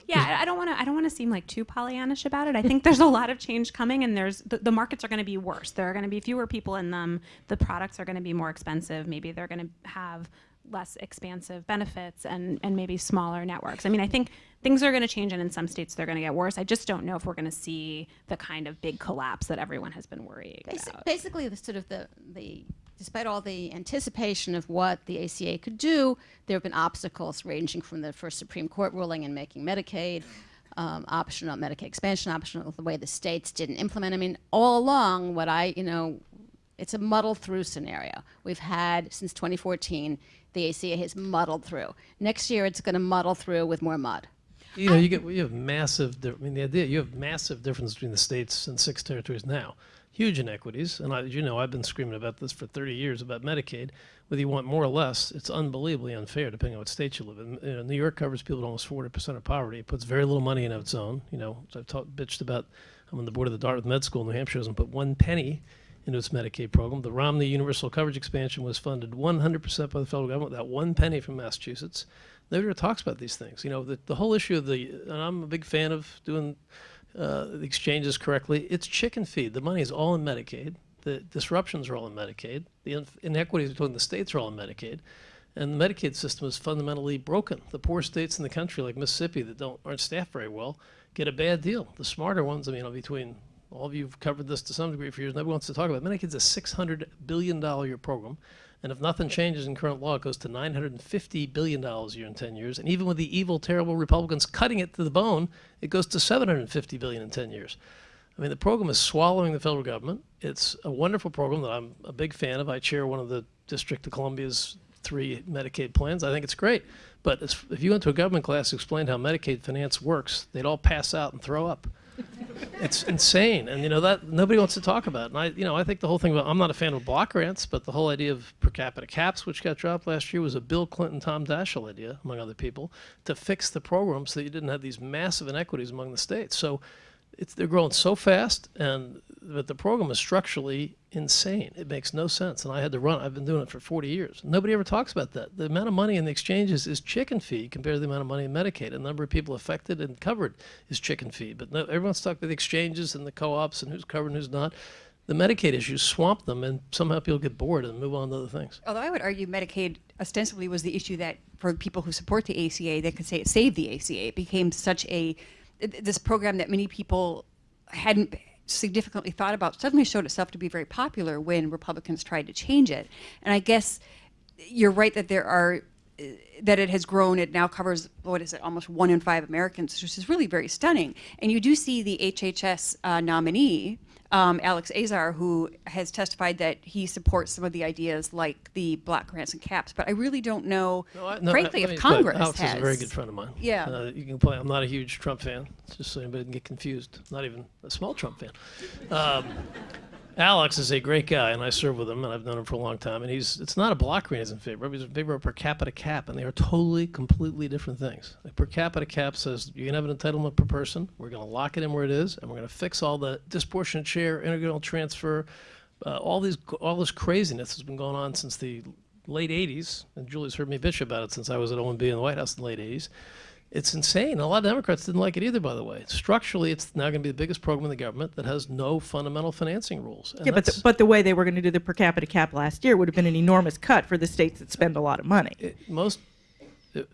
Yeah, I- don't want to. I don't want to seem like too Pollyannish about it. I think there's a lot of change coming, and there's the, the markets are going to be worse. There are going to be fewer people in them. The products are going to be more expensive. Maybe they're going to have less expansive benefits and and maybe smaller networks. I mean, I think things are going to change, and in some states they're going to get worse. I just don't know if we're going to see the kind of big collapse that everyone has been worrying Basi- about. Basically, the sort of the, the despite all the anticipation of what the ACA could do, there have been obstacles ranging from the first Supreme Court ruling in making Medicaid um, optional, Medicaid expansion optional, the way the states didn't implement. I mean, all along, what I you know, it's a muddled through scenario. We've had since 2014, the ACA has muddled through. Next year, it's going to muddle through with more mud. You know, you get you have massive. I mean, the idea you have massive difference between the states and six territories now. Huge inequities, and I, you know, I've been screaming about this for 30 years about Medicaid. Whether you want more or less, it's unbelievably unfair depending on what state you live in. You know, New York covers people at almost 40% of poverty. It puts very little money in its own. You know, I've talked, bitched about. I'm on the board of the Dartmouth Med School. New Hampshire doesn't put one penny into its Medicaid program. The Romney Universal Coverage expansion was funded 100% by the federal government without one penny from Massachusetts. Nobody talks about these things. You know, the, the whole issue of the, and I'm a big fan of doing uh, exchanges correctly. It's chicken feed. The money is all in Medicaid. The disruptions are all in Medicaid. The inequities between the states are all in Medicaid. And the Medicaid system is fundamentally broken. The poor states in the country, like Mississippi, that don't aren't staffed very well, get a bad deal. The smarter ones, I mean, between all of you have covered this to some degree for years. Nobody wants to talk about it. Medicaid's a six hundred billion dollar year program, and if nothing changes in current law, it goes to nine hundred and fifty billion dollars a year in ten years. And even with the evil, terrible Republicans cutting it to the bone, it goes to 750 billion in ten years. I mean, the program is swallowing the federal government. It's a wonderful program that I'm a big fan of. I chair one of the District of Columbia's three Medicaid plans. I think it's great. But if you went to a government class who explained how Medicaid finance works, they'd all pass out and throw up. It's insane, and you know that nobody wants to talk about. it. And I, you know, I think the whole thing about I'm not a fan of block grants, but the whole idea of per capita caps, which got dropped last year, was a Bill Clinton, Tom Daschle idea, among other people, to fix the program so that you didn't have these massive inequities among the states. So it's they're growing so fast, and but the program is structurally insane. It makes no sense, and I had to run. I've been doing it for 40 years. Nobody ever talks about that. The amount of money in the exchanges is chicken feed compared to the amount of money in Medicaid. The number of people affected and covered is chicken feed. But no, everyone's talking about the exchanges and the co-ops and who's covered and who's not. The Medicaid issues swamp them, and somehow people get bored and move on to other things. Although I would argue Medicaid ostensibly was the issue that for people who support the ACA, they could say it saved the ACA. It became such a this program that many people hadn't significantly thought about suddenly showed itself to be very popular when Republicans tried to change it. And I guess you're right that there are that it has grown. It now covers what is it, almost one in five Americans, which is really very stunning. And you do see the HHS uh, nominee, um, Alex Azar, who has testified that he supports some of the ideas like the block grants and caps. But I really don't know, No, I- no, frankly, I- I if mean, Congress Alex has. is a very good friend of mine. Yeah. Uh, you can play. I'm not a huge Trump fan, just so anybody can get confused. Not even a small Trump fan. Um, Alex is a great guy, and I serve with him, and I've known him for a long time. And he's it's not a block grant he's in favor of. He's in favor of per capita cap, and they are totally, completely different things. A per capita cap says you can have an entitlement per person. We're going to lock it in where it is, and we're going to fix all the disproportionate share, integral transfer, uh, all these all this craziness has been going on since the late 80s, and Julie's heard me bitch about it since I was at OMB in the White House in the late 80s. It's insane. A lot of Democrats didn't like it either, by the way. Structurally, it's now going to be the biggest program in the government that has no fundamental financing rules. And Yeah, but the, but the way they were going to do the per capita cap last year would have been an enormous cut for the states that spend a lot of money. it, most it,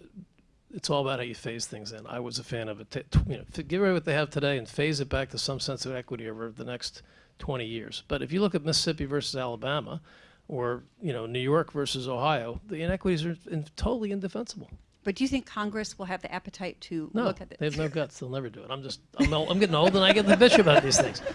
it's all about how you phase things in. I was a fan of it. You know, f- give away what they have today and phase it back to some sense of equity over the next 20 years. But if you look at Mississippi versus Alabama, or you know New York versus Ohio, the inequities are in, totally indefensible. But do you think Congress will have the appetite to No, look at this? they have no guts. They'll never do it. I'm just I'm, old, I'm getting old and I get the bitch about these things. [laughs]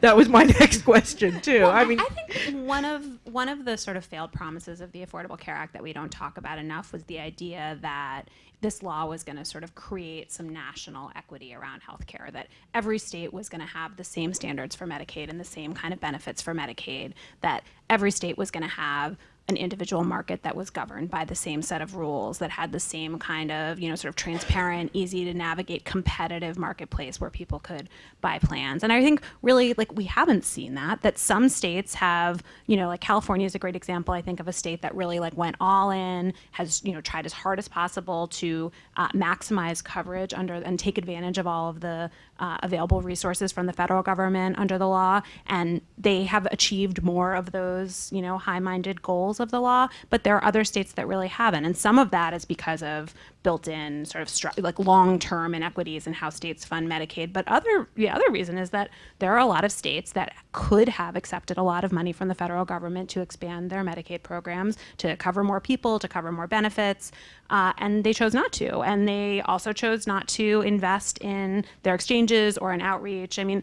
That was my [laughs] next question too. I mean, I think one of one of the sort of failed promises of the Affordable Care Act that we don't talk about enough was the idea that this law was going to sort of create some national equity around healthcare. That every state was going to have the same standards for Medicaid and the same kind of benefits for Medicaid. That every state was going to have an individual market that was governed by the same set of rules that had the same kind of you know sort of transparent easy to navigate competitive marketplace where people could buy plans. And i think really like we haven't seen that that some states have you know like california is a great example i think of a state that really like went all in has you know tried as hard as possible to uh, maximize coverage under and take advantage of all of the uh, available resources from the federal government under the law. And they have achieved more of those you know high-minded goals of the law but there are other states that really haven't. And some of that is because of built-in sort of like long-term inequities in how states fund medicaid. But other the other reason is that there are a lot of states that could have accepted a lot of money from the federal government to expand their medicaid programs to cover more people to cover more benefits uh, and they chose not to. And they also chose not to invest in their exchanges or in outreach. I mean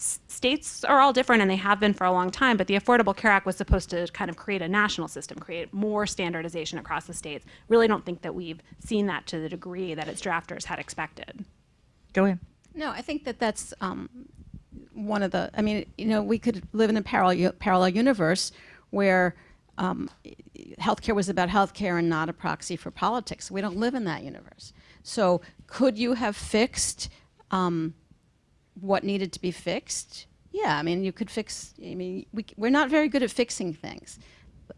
states are all different and they have been for a long time but the affordable care act was supposed to kind of create a national system create more standardization across the states really don't think that we've seen that to the degree that its drafters had expected go ahead. No, I think that that's um, one of the. I mean, you know, we could live in a parallel parallel universe where um, healthcare was about healthcare and not a proxy for politics. We don't live in that universe. So, could you have fixed um, what needed to be fixed? Yeah, I mean, you could fix. I mean, we, we're not very good at fixing things.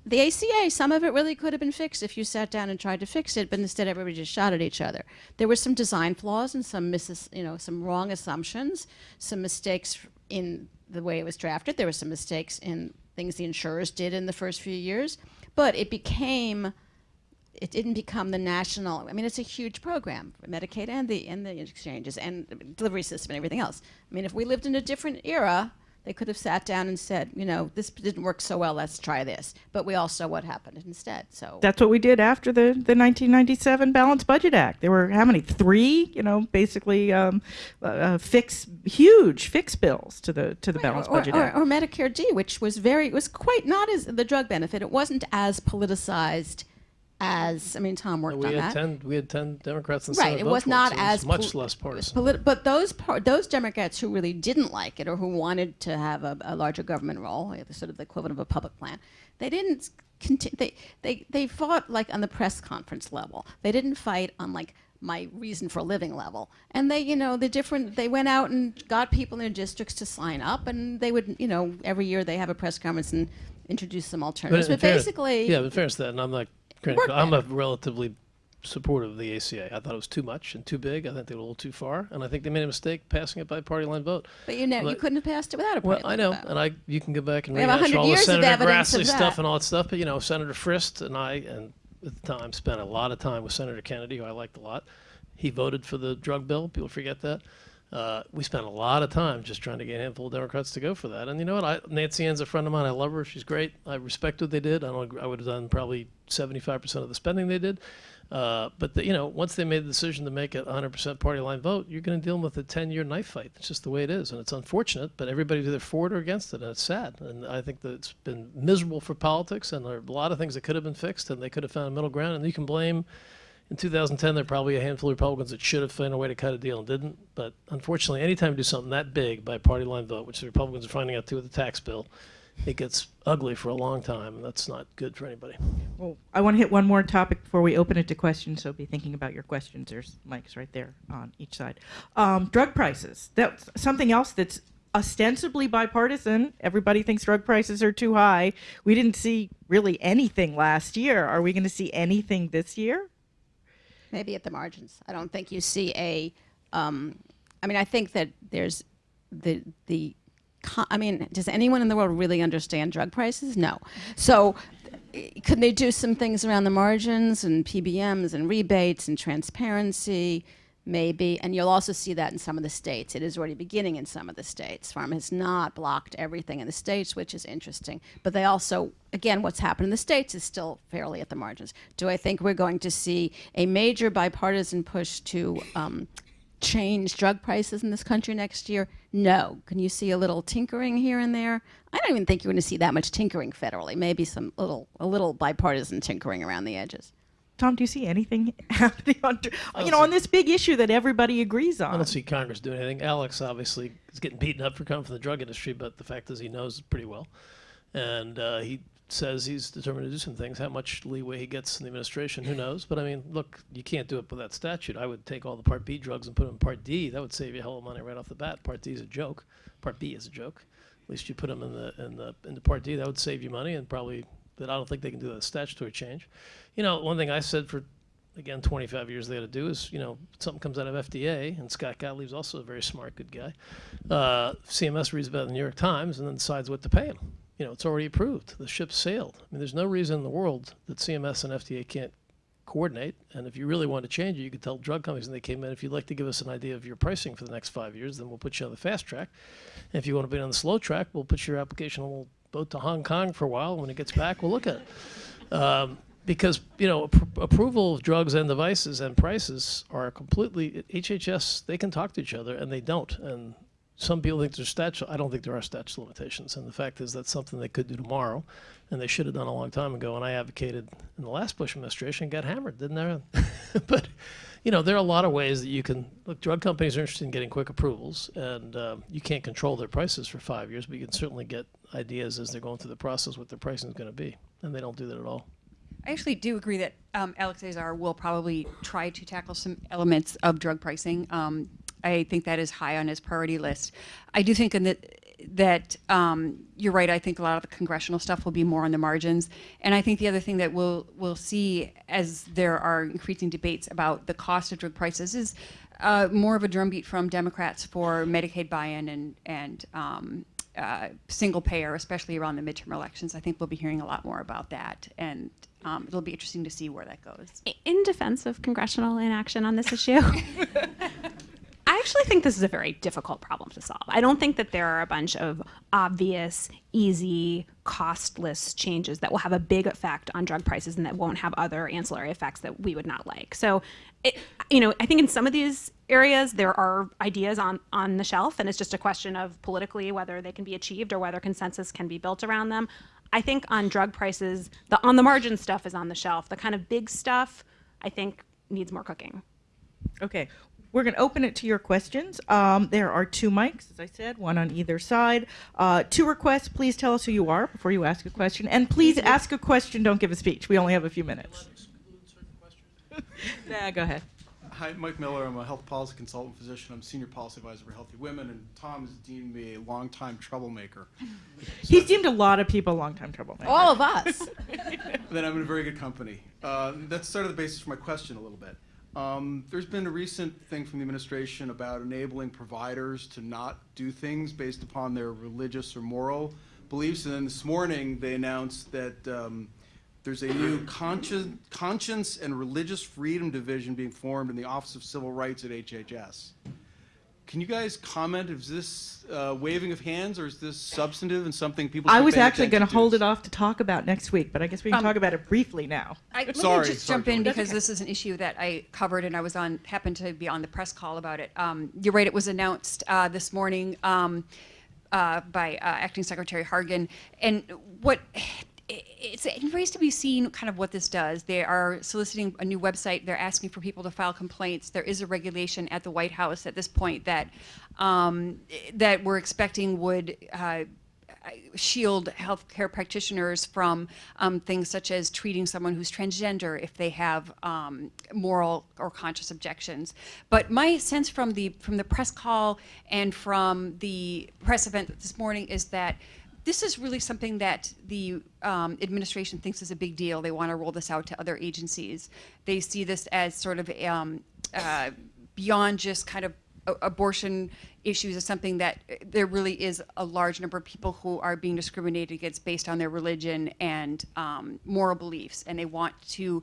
The ACA, some of it really could have been fixed if you sat down and tried to fix it, but instead everybody just shot at each other. There were some design flaws and some misses, you know, some wrong assumptions, some mistakes in the way it was drafted. There were some mistakes in things the insurers did in the first few years, but it became it didn't become the national. I mean, it's a huge program, Medicaid and the and the exchanges and delivery system and everything else. I mean, if we lived in a different era, they could have sat down and said, you know, this didn't work so well. Let's try this. But we all saw what happened instead. So That's what we did after the, the 1997 Balanced Budget Act. There were how many? Three, you know, basically um, uh, uh, fix huge fix bills to the to the Balanced or, Budget or, Act. or Medicare D, which was very it was quite not as the drug benefit. It wasn't as politicized as I mean, Tom worked we on had that. ten we had ten Democrats in the Right, Senate it was not as much less partisan. But those par- those Democrats who really didn't like it or who wanted to have a, a larger government role, the sort of the equivalent of a public plan, they didn't. They, they they fought like on the press conference level. They didn't fight on like my reason for living level. And they, you know, the different. They went out and got people in their districts to sign up, and they would, you know, every year they have a press conference and introduce some alternatives. in But, fairness- basically, yeah, but fairness to that, and I'm not. I'm a relatively supportive of the ACA. I thought it was too much and too big. I think they were a little too far, and I think they made a mistake passing it by party line vote. but you know, you couldn't have passed it without a party Well, party I know, vote. and I you can go back and We rehash 100 all the Senator Grassley stuff and all that stuff. But you know, Senator Frist and I, and at the time, spent a lot of time with Senator Kennedy, who I liked a lot. He voted for the drug bill. People forget that. Uh, we spent a lot of time just trying to get a handful of Democrats to go for that. And you know what? I, Nancy Ann's a friend of mine. I love her. She's great. I respect what they did. I. I would have done probably 75% of the spending they did. Uh, but the, you know, once they made the decision to make it 100% party line vote, you're going to deal with a 10-year knife fight. It's just the way it is, and it's unfortunate. But everybody's either for it or against it, and it's sad. And I think that it's been miserable for politics, and there are a lot of things that could have been fixed, and they could have found a middle ground. And you can blame in 2010, there are probably a handful of Republicans that should have found a way to cut a deal and didn't. But unfortunately, anytime you do something that big by party line vote, which the Republicans are finding out too with the tax bill, it gets ugly for a long time, and that's not good for anybody. Well, I want to hit one more topic before we open it to questions. So be thinking about your questions. There's mics right there on each side. Um, drug prices. That's something else that's ostensibly bipartisan. Everybody thinks drug prices are too high. We didn't see really anything last year. Are we going to see anything this year? Maybe at the margins. I don't think you see a. Um, I mean, I think that there's the the. I mean, does anyone in the world really understand drug prices? No. So, eh, could they do some things around the margins and PBMs and rebates and transparency? Maybe, and you'll also see that in some of the states. It is already beginning in some of the states. Pharma has not blocked everything in the states, which is interesting. But they also, again, what's happened in the states is still fairly at the margins. Do I think we're going to see a major bipartisan push to um, change drug prices in this country next year? No. Can you see a little tinkering here and there? I don't even think you're going to see that much tinkering federally. Maybe some little, a little bipartisan tinkering around the edges. Tom, do you see anything [laughs] happening on, you know, see- on this big issue that everybody agrees on? I don't see Congress doing anything. Alex obviously is getting beaten up for coming from the drug industry, but the fact is he knows pretty well, and uh, he says he's determined to do some things. How much leeway he gets in the administration, who knows? But I mean, look, you can't do it with that statute. I would take all the Part B drugs and put them in Part D. That would save you a hell of money right off the bat. Part D is a joke. Part B is a joke. At least you put them in the in the into Part D. That would save you money and probably. But I don't think they can do that statutory change. You know, one thing I said for again 25 years they got to do is you know something comes out of FDA and Scott Gottlieb's also a very smart good guy. Uh, CMS reads about the New York Times and then decides what to pay him. You know it's already approved. The ship sailed. I mean there's no reason in the world that CMS and FDA can't coordinate. And if you really want to change it, you could tell drug companies when they came in, if you'd like to give us an idea of your pricing for the next five years, then we'll put you on the fast track. And if you want to be on the slow track, we'll put your application on a little boat to Hong Kong for a while. When it gets back, we'll look at it. Um, because you know appro- approval of drugs and devices and prices are completely HHS. They can talk to each other and they don't. And some people think there's statute. I don't think there are statute limitations. And the fact is that's something they could do tomorrow, and they should have done a long time ago. And I advocated in the last Bush administration, got hammered, didn't there? [laughs] but you know there are a lot of ways that you can look. Drug companies are interested in getting quick approvals, and um, you can't control their prices for five years, but you can certainly get ideas as they're going through the process what their pricing is going to be. And they don't do that at all. I actually do agree that um, Alex Azar will probably try to tackle some elements of drug pricing. Um, I think that is high on his priority list. I do think in that that um, you're right. I think a lot of the congressional stuff will be more on the margins, and I think the other thing that we'll we'll see as there are increasing debates about the cost of drug prices is uh, more of a drumbeat from Democrats for Medicaid buy-in and and um, uh, single payer, especially around the midterm elections. I think we'll be hearing a lot more about that, and um, it'll be interesting to see where that goes. In defense of congressional inaction on this issue, [laughs] I actually think this is a very difficult problem to solve. I don't think that there are a bunch of obvious, easy, costless changes that will have a big effect on drug prices and that won't have other ancillary effects that we would not like. So, it, you know, I think in some of these areas there are ideas on on the shelf, and it's just a question of politically whether they can be achieved or whether consensus can be built around them. I think on drug prices, the on the margin stuff is on the shelf. The kind of big stuff, I think, needs more cooking. Okay, we're going to open it to your questions. Um, there are two mics, as I said, one on either side. Uh, two requests. Please tell us who you are before you ask a question, and please ask a question. Don't give a speech. We only have a few minutes. [laughs] nah, go ahead. Hi, Mike Miller. I'm a health policy consultant physician. I'm senior policy advisor for Healthy Women, and Tom has deemed me a longtime troublemaker. [laughs] He's deemed a lot of people long-time troublemaker. All of us. [laughs] then I'm in a very good company. Uh, that's sort of the basis for my question a little bit. Um, there's been a recent thing from the administration about enabling providers to not do things based upon their religious or moral beliefs. And then this morning they announced that um, there's a new conscience, conscience and religious freedom division being formed in the Office of Civil Rights at HHS. can you guys comment? Is this uh, waving of hands or is this substantive and something people? I was actually going to hold it off to talk about next week, but I guess we can Um, talk about it briefly now. I, let Sorry, me just sorry, jump in Julie. because this is an issue that I covered and I was on, happened to be on the press call about it. Um, you're right, it was announced uh, this morning um, uh, by uh, Acting Secretary Hargan. And what it's it remains to be seen kind of what this does. They are soliciting a new website. They're asking for people to file complaints. There is a regulation at the White House at this point that um, that we're expecting would uh, shield healthcare practitioners from um, things such as treating someone who's transgender if they have um, moral or conscious objections. But my sense from the from the press call and from the press event this morning is that this is really something that the um, administration thinks is a big deal. They want to roll this out to other agencies. They see this as sort of um, uh, beyond just kind of abortion issues is something that uh, there really is a large number of people who are being discriminated against based on their religion and um, moral beliefs, and they want to.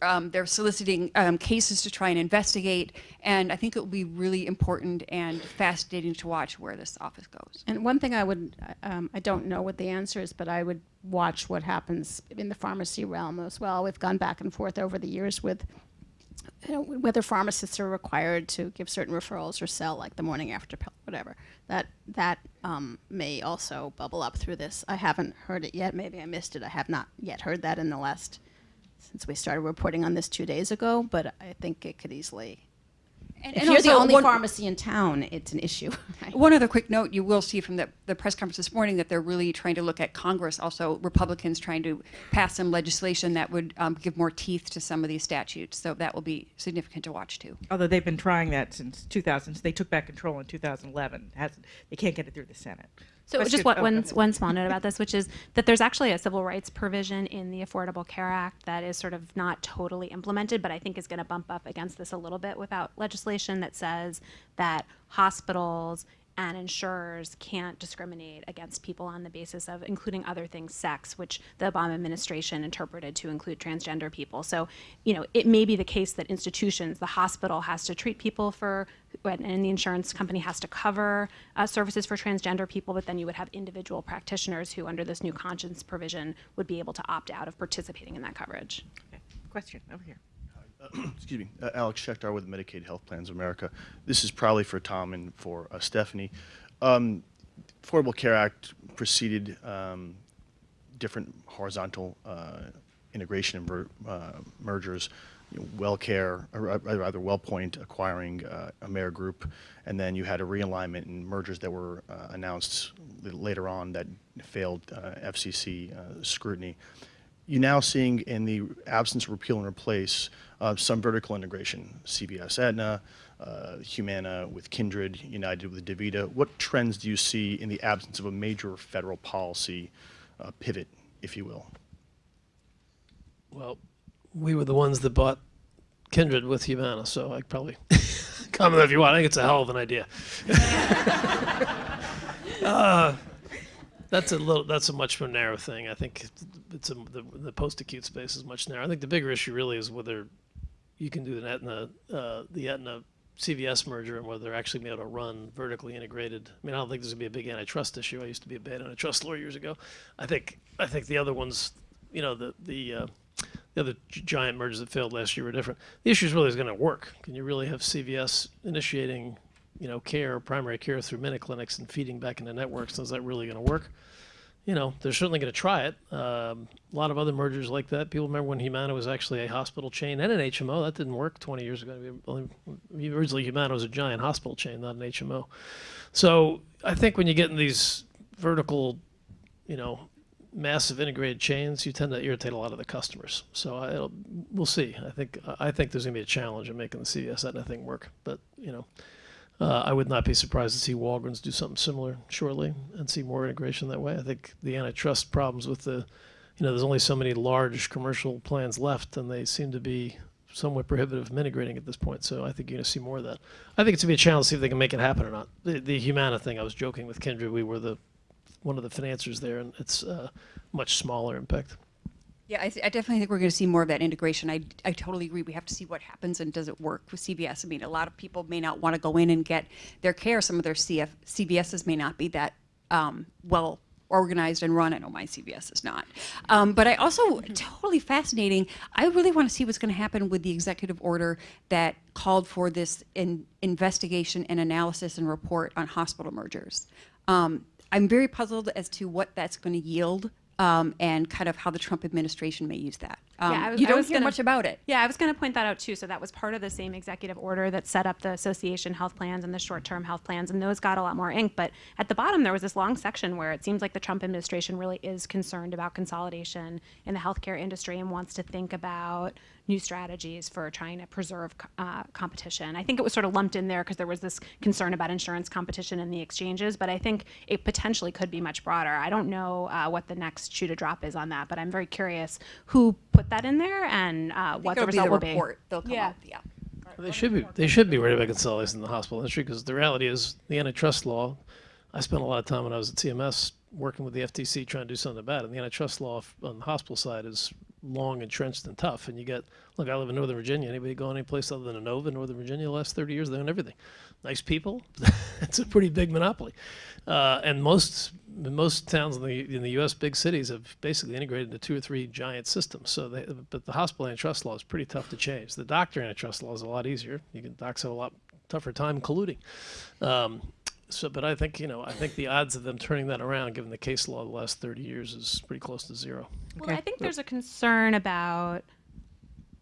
Um, they're soliciting um, cases to try and investigate, and I think it will be really important and fascinating to watch where this office goes. And one thing I would, um, I don't know what the answer is, but I would watch what happens in the pharmacy realm as well. We've gone back and forth over the years with whether pharmacists are required to give certain referrals or sell like the morning after pill, whatever. That that um, may also bubble up through this. I haven't heard it yet. Maybe I missed it. I have not yet heard that in the last since we started reporting on this two days ago. But I think it could easily And, if and you're the only one- pharmacy in town, it's an issue. [laughs] right? One other quick note, you will see from the, the press conference this morning that they're really trying to look at Congress, also Republicans trying to pass some legislation that would um, give more teeth to some of these statutes. So that will be significant to watch too. Although they've been trying that since 2000, so they took back control in 2011. Hasn't, they can't get it through the Senate. So Question- just what, oh, go one, ahead. one small note about this, which is that there's actually a civil rights provision in the Affordable Care Act that is sort of not totally implemented, but I think is going to bump up against this a little bit without legislation that says that hospitals and insurers can't discriminate against people on the basis of, including other things, sex, which the Obama administration interpreted to include transgender people. So, you know, it may be the case that institutions, the hospital has to treat people for, and the insurance company has to cover uh, services for transgender people, but then you would have individual practitioners who, under this new conscience provision, would be able to opt out of participating in that coverage. Question over here. [clears throat] excuse me, uh, Alex Schechter with Medicaid Health Plans of America. This is probably for Tom and for uh, Stephanie. Um, Affordable Care Act preceded um, different horizontal uh, integration and uh, mergers. You know, WellCare, or uh, rather WellPoint acquiring uh, Amerigroup, and then you had a realignment and mergers that were uh, announced later on that failed FCC scrutiny you're now seeing in the absence of repeal and replace uh, some vertical integration, CVS Aetna, uh, Humana with Kindred, United with DaVita. What trends do you see in the absence of a major federal policy uh, pivot, if you will? Well, we were the ones that bought Kindred with Humana, so I probably [laughs] comment if you want. I think it's a hell of an idea. [laughs] that's a little. That's a much more narrow thing. I think it's, a, the, the post-acute space is much narrower. I think the bigger issue really is whether you can do the Aetna, uh, the Aetna CVS merger and whether they're actually be able to run vertically integrated. I mean, I don't think there's gonna be a big antitrust issue. I used to be a bad antitrust lawyer years ago. I think I think the other ones, you know, the the uh, the other giant mergers that failed last year were different. The issue is really is going to work. Can you really have CVS initiating, you know, care, primary care through minute clinics and feeding back into networks? Is that really going to work? You know, they're certainly going to try it. Um, a lot of other mergers like that. People remember when Humana was actually a hospital chain and an HMO. That didn't work 20 years ago. Originally, Humana was a giant hospital chain, not an HMO. So I think when you get in these vertical, you know, massive integrated chains, you tend to irritate a lot of the customers. So I, we'll see. I think I think there's going to be a challenge in making the CVS Aetna thing work. But you know, uh, I would not be surprised to see Walgreens do something similar shortly and see more integration that way. I think the antitrust problems with the, you know, there's only so many large commercial plans left, and they seem to be somewhat prohibitive of integrating at this point. So I think you're going to see more of that. I think it's going to be a challenge to see if they can make it happen or not. The, the Humana thing, I was joking with Kindred. We were the one of the financiers there, and it's uh, much smaller impact. Yeah, I, I definitely think we're going to see more of that integration. I, I totally agree. We have to see what happens and does it work with CVS. I mean, a lot of people may not want to go in and get their care. Some of their CF, CVSs may not be that um, well organized and run. I know my CVS is not. Um, but I also, totally fascinating, I really want to see what's going to happen with the executive order that called for this in, investigation and analysis and report on hospital mergers. Um, I'm very puzzled as to what that's going to yield um, and kind of how the Trump administration may use that. Um, Yeah, I was- you don't was hear gonna- much about it. Yeah, I was going to point that out too. So that was part of the same executive order that set up the association health plans and the short-term health plans, and those got a lot more ink. But at the bottom, there was this long section where it seems like the Trump administration really is concerned about consolidation in the healthcare industry and wants to think about new strategies for trying to preserve uh, competition. I think it was sort of lumped in there because there was this concern about insurance competition in the exchanges, but I think it potentially could be much broader. I don't know uh, what the next shoe to drop is on that, but I'm very curious who put that in there and uh, what the it'll be result the will report. They'll come Yeah. out, yeah. They should be. They should be worried about consolidation in the hospital industry because the reality is the antitrust law. I spent a lot of time when I was at CMS working with the FTC trying to do something about it. And the antitrust law on the hospital side is long, entrenched, and tough. And you get look. I live in Northern Virginia. Anybody go any place other than Inova in Northern Virginia? The last thirty years, they own everything. Nice people. [laughs] it's a pretty big monopoly. Uh, and most most towns in the in the U.S. big cities have basically integrated into two or three giant systems. So, they, but the hospital antitrust law is pretty tough to change. The doctor antitrust law is a lot easier. You can docs have a lot tougher time colluding. Um, so, but I think you know, I think the odds of them turning that around, given the case law of the last thirty years, is pretty close to zero. Well, I think there's a concern about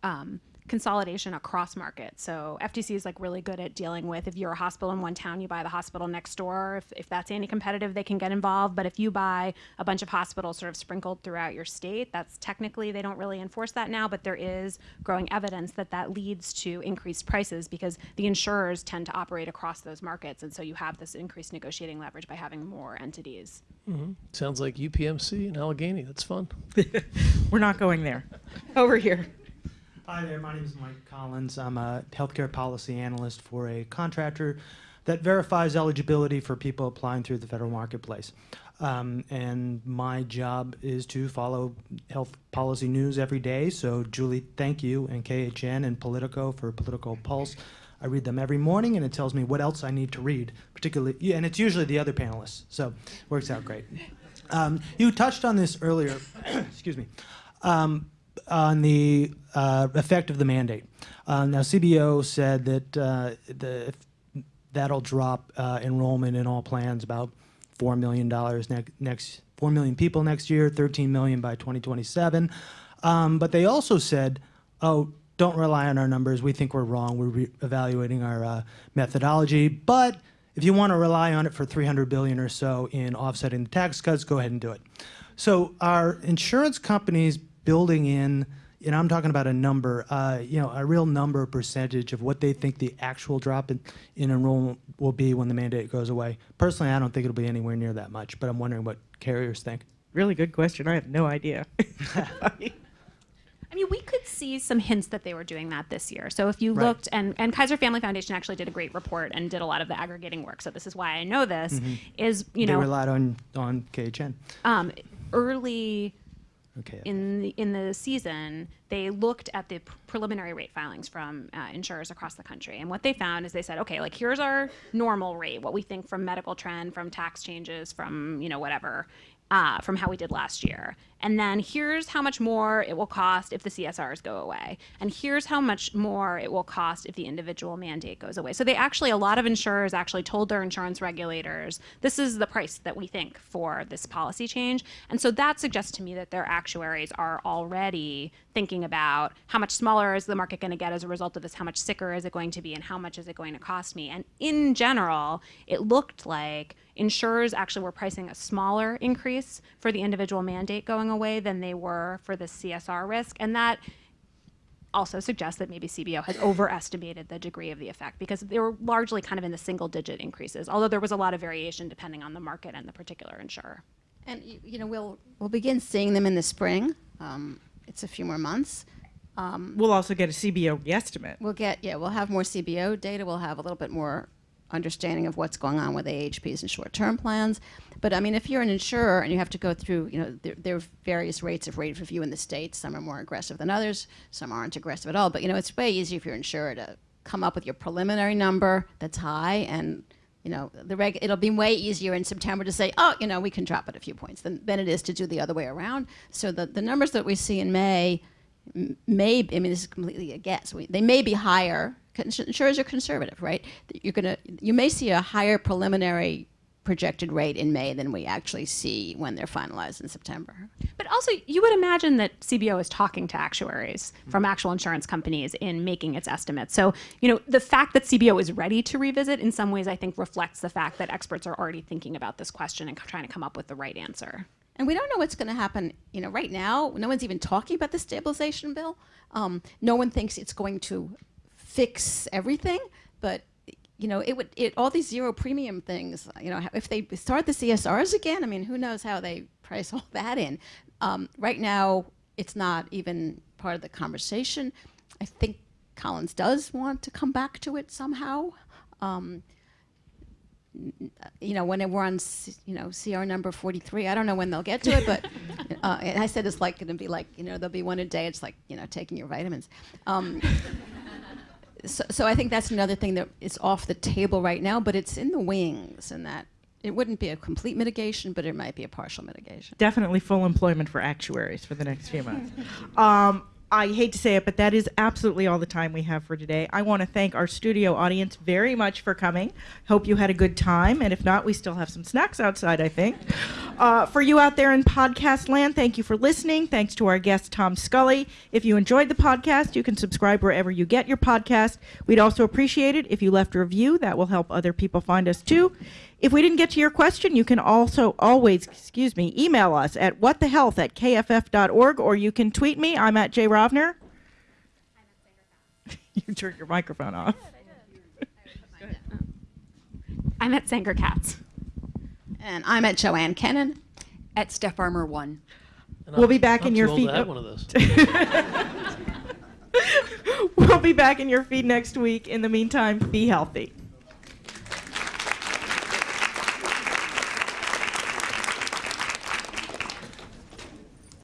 um, consolidation across markets. So FTC is like really good at dealing with if you're a hospital in one town, you buy the hospital next door. If, if that's anti-competitive, they can get involved. But if you buy a bunch of hospitals sort of sprinkled throughout your state, that's technically they don't really enforce that now. But there is growing evidence that that leads to increased prices because the insurers tend to operate across those markets, and so you have this increased negotiating leverage by having more entities. Mm-hmm. Sounds like UPMC and Allegheny. That's fun. [laughs] We're not going there. Over here. Hi there, my name is Mike Collins. I'm a healthcare policy analyst for a contractor that verifies eligibility for people applying through the federal marketplace. Um, and my job is to follow health policy news every day. So, Julie, thank you, and KHN and Politico for Politico Pulse. I read them every morning, and it tells me what else I need to read, particularly, and it's usually the other panelists. So, it works out great. Um, you touched on this earlier. [coughs] excuse me. Um, on the uh, effect of the mandate. Uh, now, CBO said that uh, the, that'll drop uh, enrollment in all plans about four million dollars ne- next four million people next year, 13 million by 2027. Um, but they also said, "Oh, don't rely on our numbers. We think we're wrong. We're re- evaluating our uh, methodology, but." If you want to rely on it for 300 billion or so in offsetting the tax cuts, go ahead and do it. So our insurance companies building in, and I'm talking about a number, uh, you know, a real number percentage of what they think the actual drop in, in enrollment will be when the mandate goes away. Personally, I don't think it'll be anywhere near that much, but I'm wondering what carriers think. Really good question. I have no idea. [laughs] I mean, we could see some hints that they were doing that this year. So if you Right. looked, and, and Kaiser Family Foundation actually did a great report and did a lot of the aggregating work. So this is why I know this. Is you they know relied on on KHN. um, early Okay. in the in the season, they looked at the pr- preliminary rate filings from uh, insurers across the country, and what they found is they said, okay, like here's our normal rate, what we think from medical trend, from tax changes, from you know whatever, uh, from how we did last year, and then here's how much more it will cost if the CSRs go away, and here's how much more it will cost if the individual mandate goes away. So they actually, a lot of insurers actually told their insurance regulators, this is the price that we think for this policy change, and so that suggests to me that their actuaries are already thinking about how much smaller is the market going to get as a result of this, how much sicker is it going to be, and how much is it going to cost me. And in general, it looked like insurers actually were pricing a smaller increase for the individual mandate going away than they were for the CSR risk. And that also suggests that maybe CBO has overestimated the degree of the effect because they were largely kind of in the single digit increases, although there was a lot of variation depending on the market and the particular insurer. And you, you know, we'll we'll begin seeing them in the spring. Um, it's a few more months. Um, We'll also get a CBO guesstimate. we'll get yeah, we'll have more CBO data. We'll have a little bit more understanding of what's going on with AHPs and short-term plans. But I mean, if you're an insurer and you have to go through, you know, there, there are various rates of rate review in the states. Some are more aggressive than others. Some aren't aggressive at all. But you know, it's way easier if you're an insurer to come up with your preliminary number that's high and you know, the reg- it'll be way easier in September to say, oh, you know, we can drop it a few points than, than it is to do the other way around. So the, the numbers that we see in May may, I mean, this is completely a guess. We, they may be higher. Insurers are conservative, right? You're gonna, you may see a higher preliminary projected rate in May than we actually see when they're finalized in September. But also, you would imagine that CBO is talking to actuaries from actual insurance companies in making its estimates. So, you know, the fact that CBO is ready to revisit in some ways, I think, reflects the fact that experts are already thinking about this question and trying to come up with the right answer. And we don't know what's going to happen. You know, right now, no one's even talking about the stabilization bill. Um, no one thinks it's going to fix everything, but you know, it would it all these zero premium things. You know, if they start the CSRs again, I mean, who knows how they [laughs] price all that in? Um, right now, it's not even part of the conversation. I think Collins does want to come back to it somehow. Um, you know, when we're on, you know, CR number 43, I don't know when they'll get to it, but [laughs] uh, I said it's like going to be like, you know, there'll be one a day. It's like, you know, taking your vitamins. Um, so, so I think that's another thing that is off the table right now, but it's in the wings, and that it wouldn't be a complete mitigation, but it might be a partial mitigation. Definitely full employment for actuaries for the next few months. [laughs] Um, I hate to say it, but that is absolutely all the time we have for today. I want to thank our studio audience very much for coming. Hope you had a good time, and if not, we still have some snacks outside, I think. Uh, for you out there in podcast land, thank you for listening. Thanks to our guest, Tom Scully. If you enjoyed the podcast, you can subscribe wherever you get your podcast. We'd also appreciate it if you left a review. That will help other people find us too. If we didn't get to your question, you can also always, excuse me, email us at whatthehealth at kff.org or you can tweet me. I'm at Jay Rovner. [laughs] you turned your microphone off. I'm at Sanger Katz. And I'm at Joanne Kenen. At Steph Armour 1. we'll be back in your feed. one of those. [laughs] we'll be back in your feed next week. In the meantime, be healthy.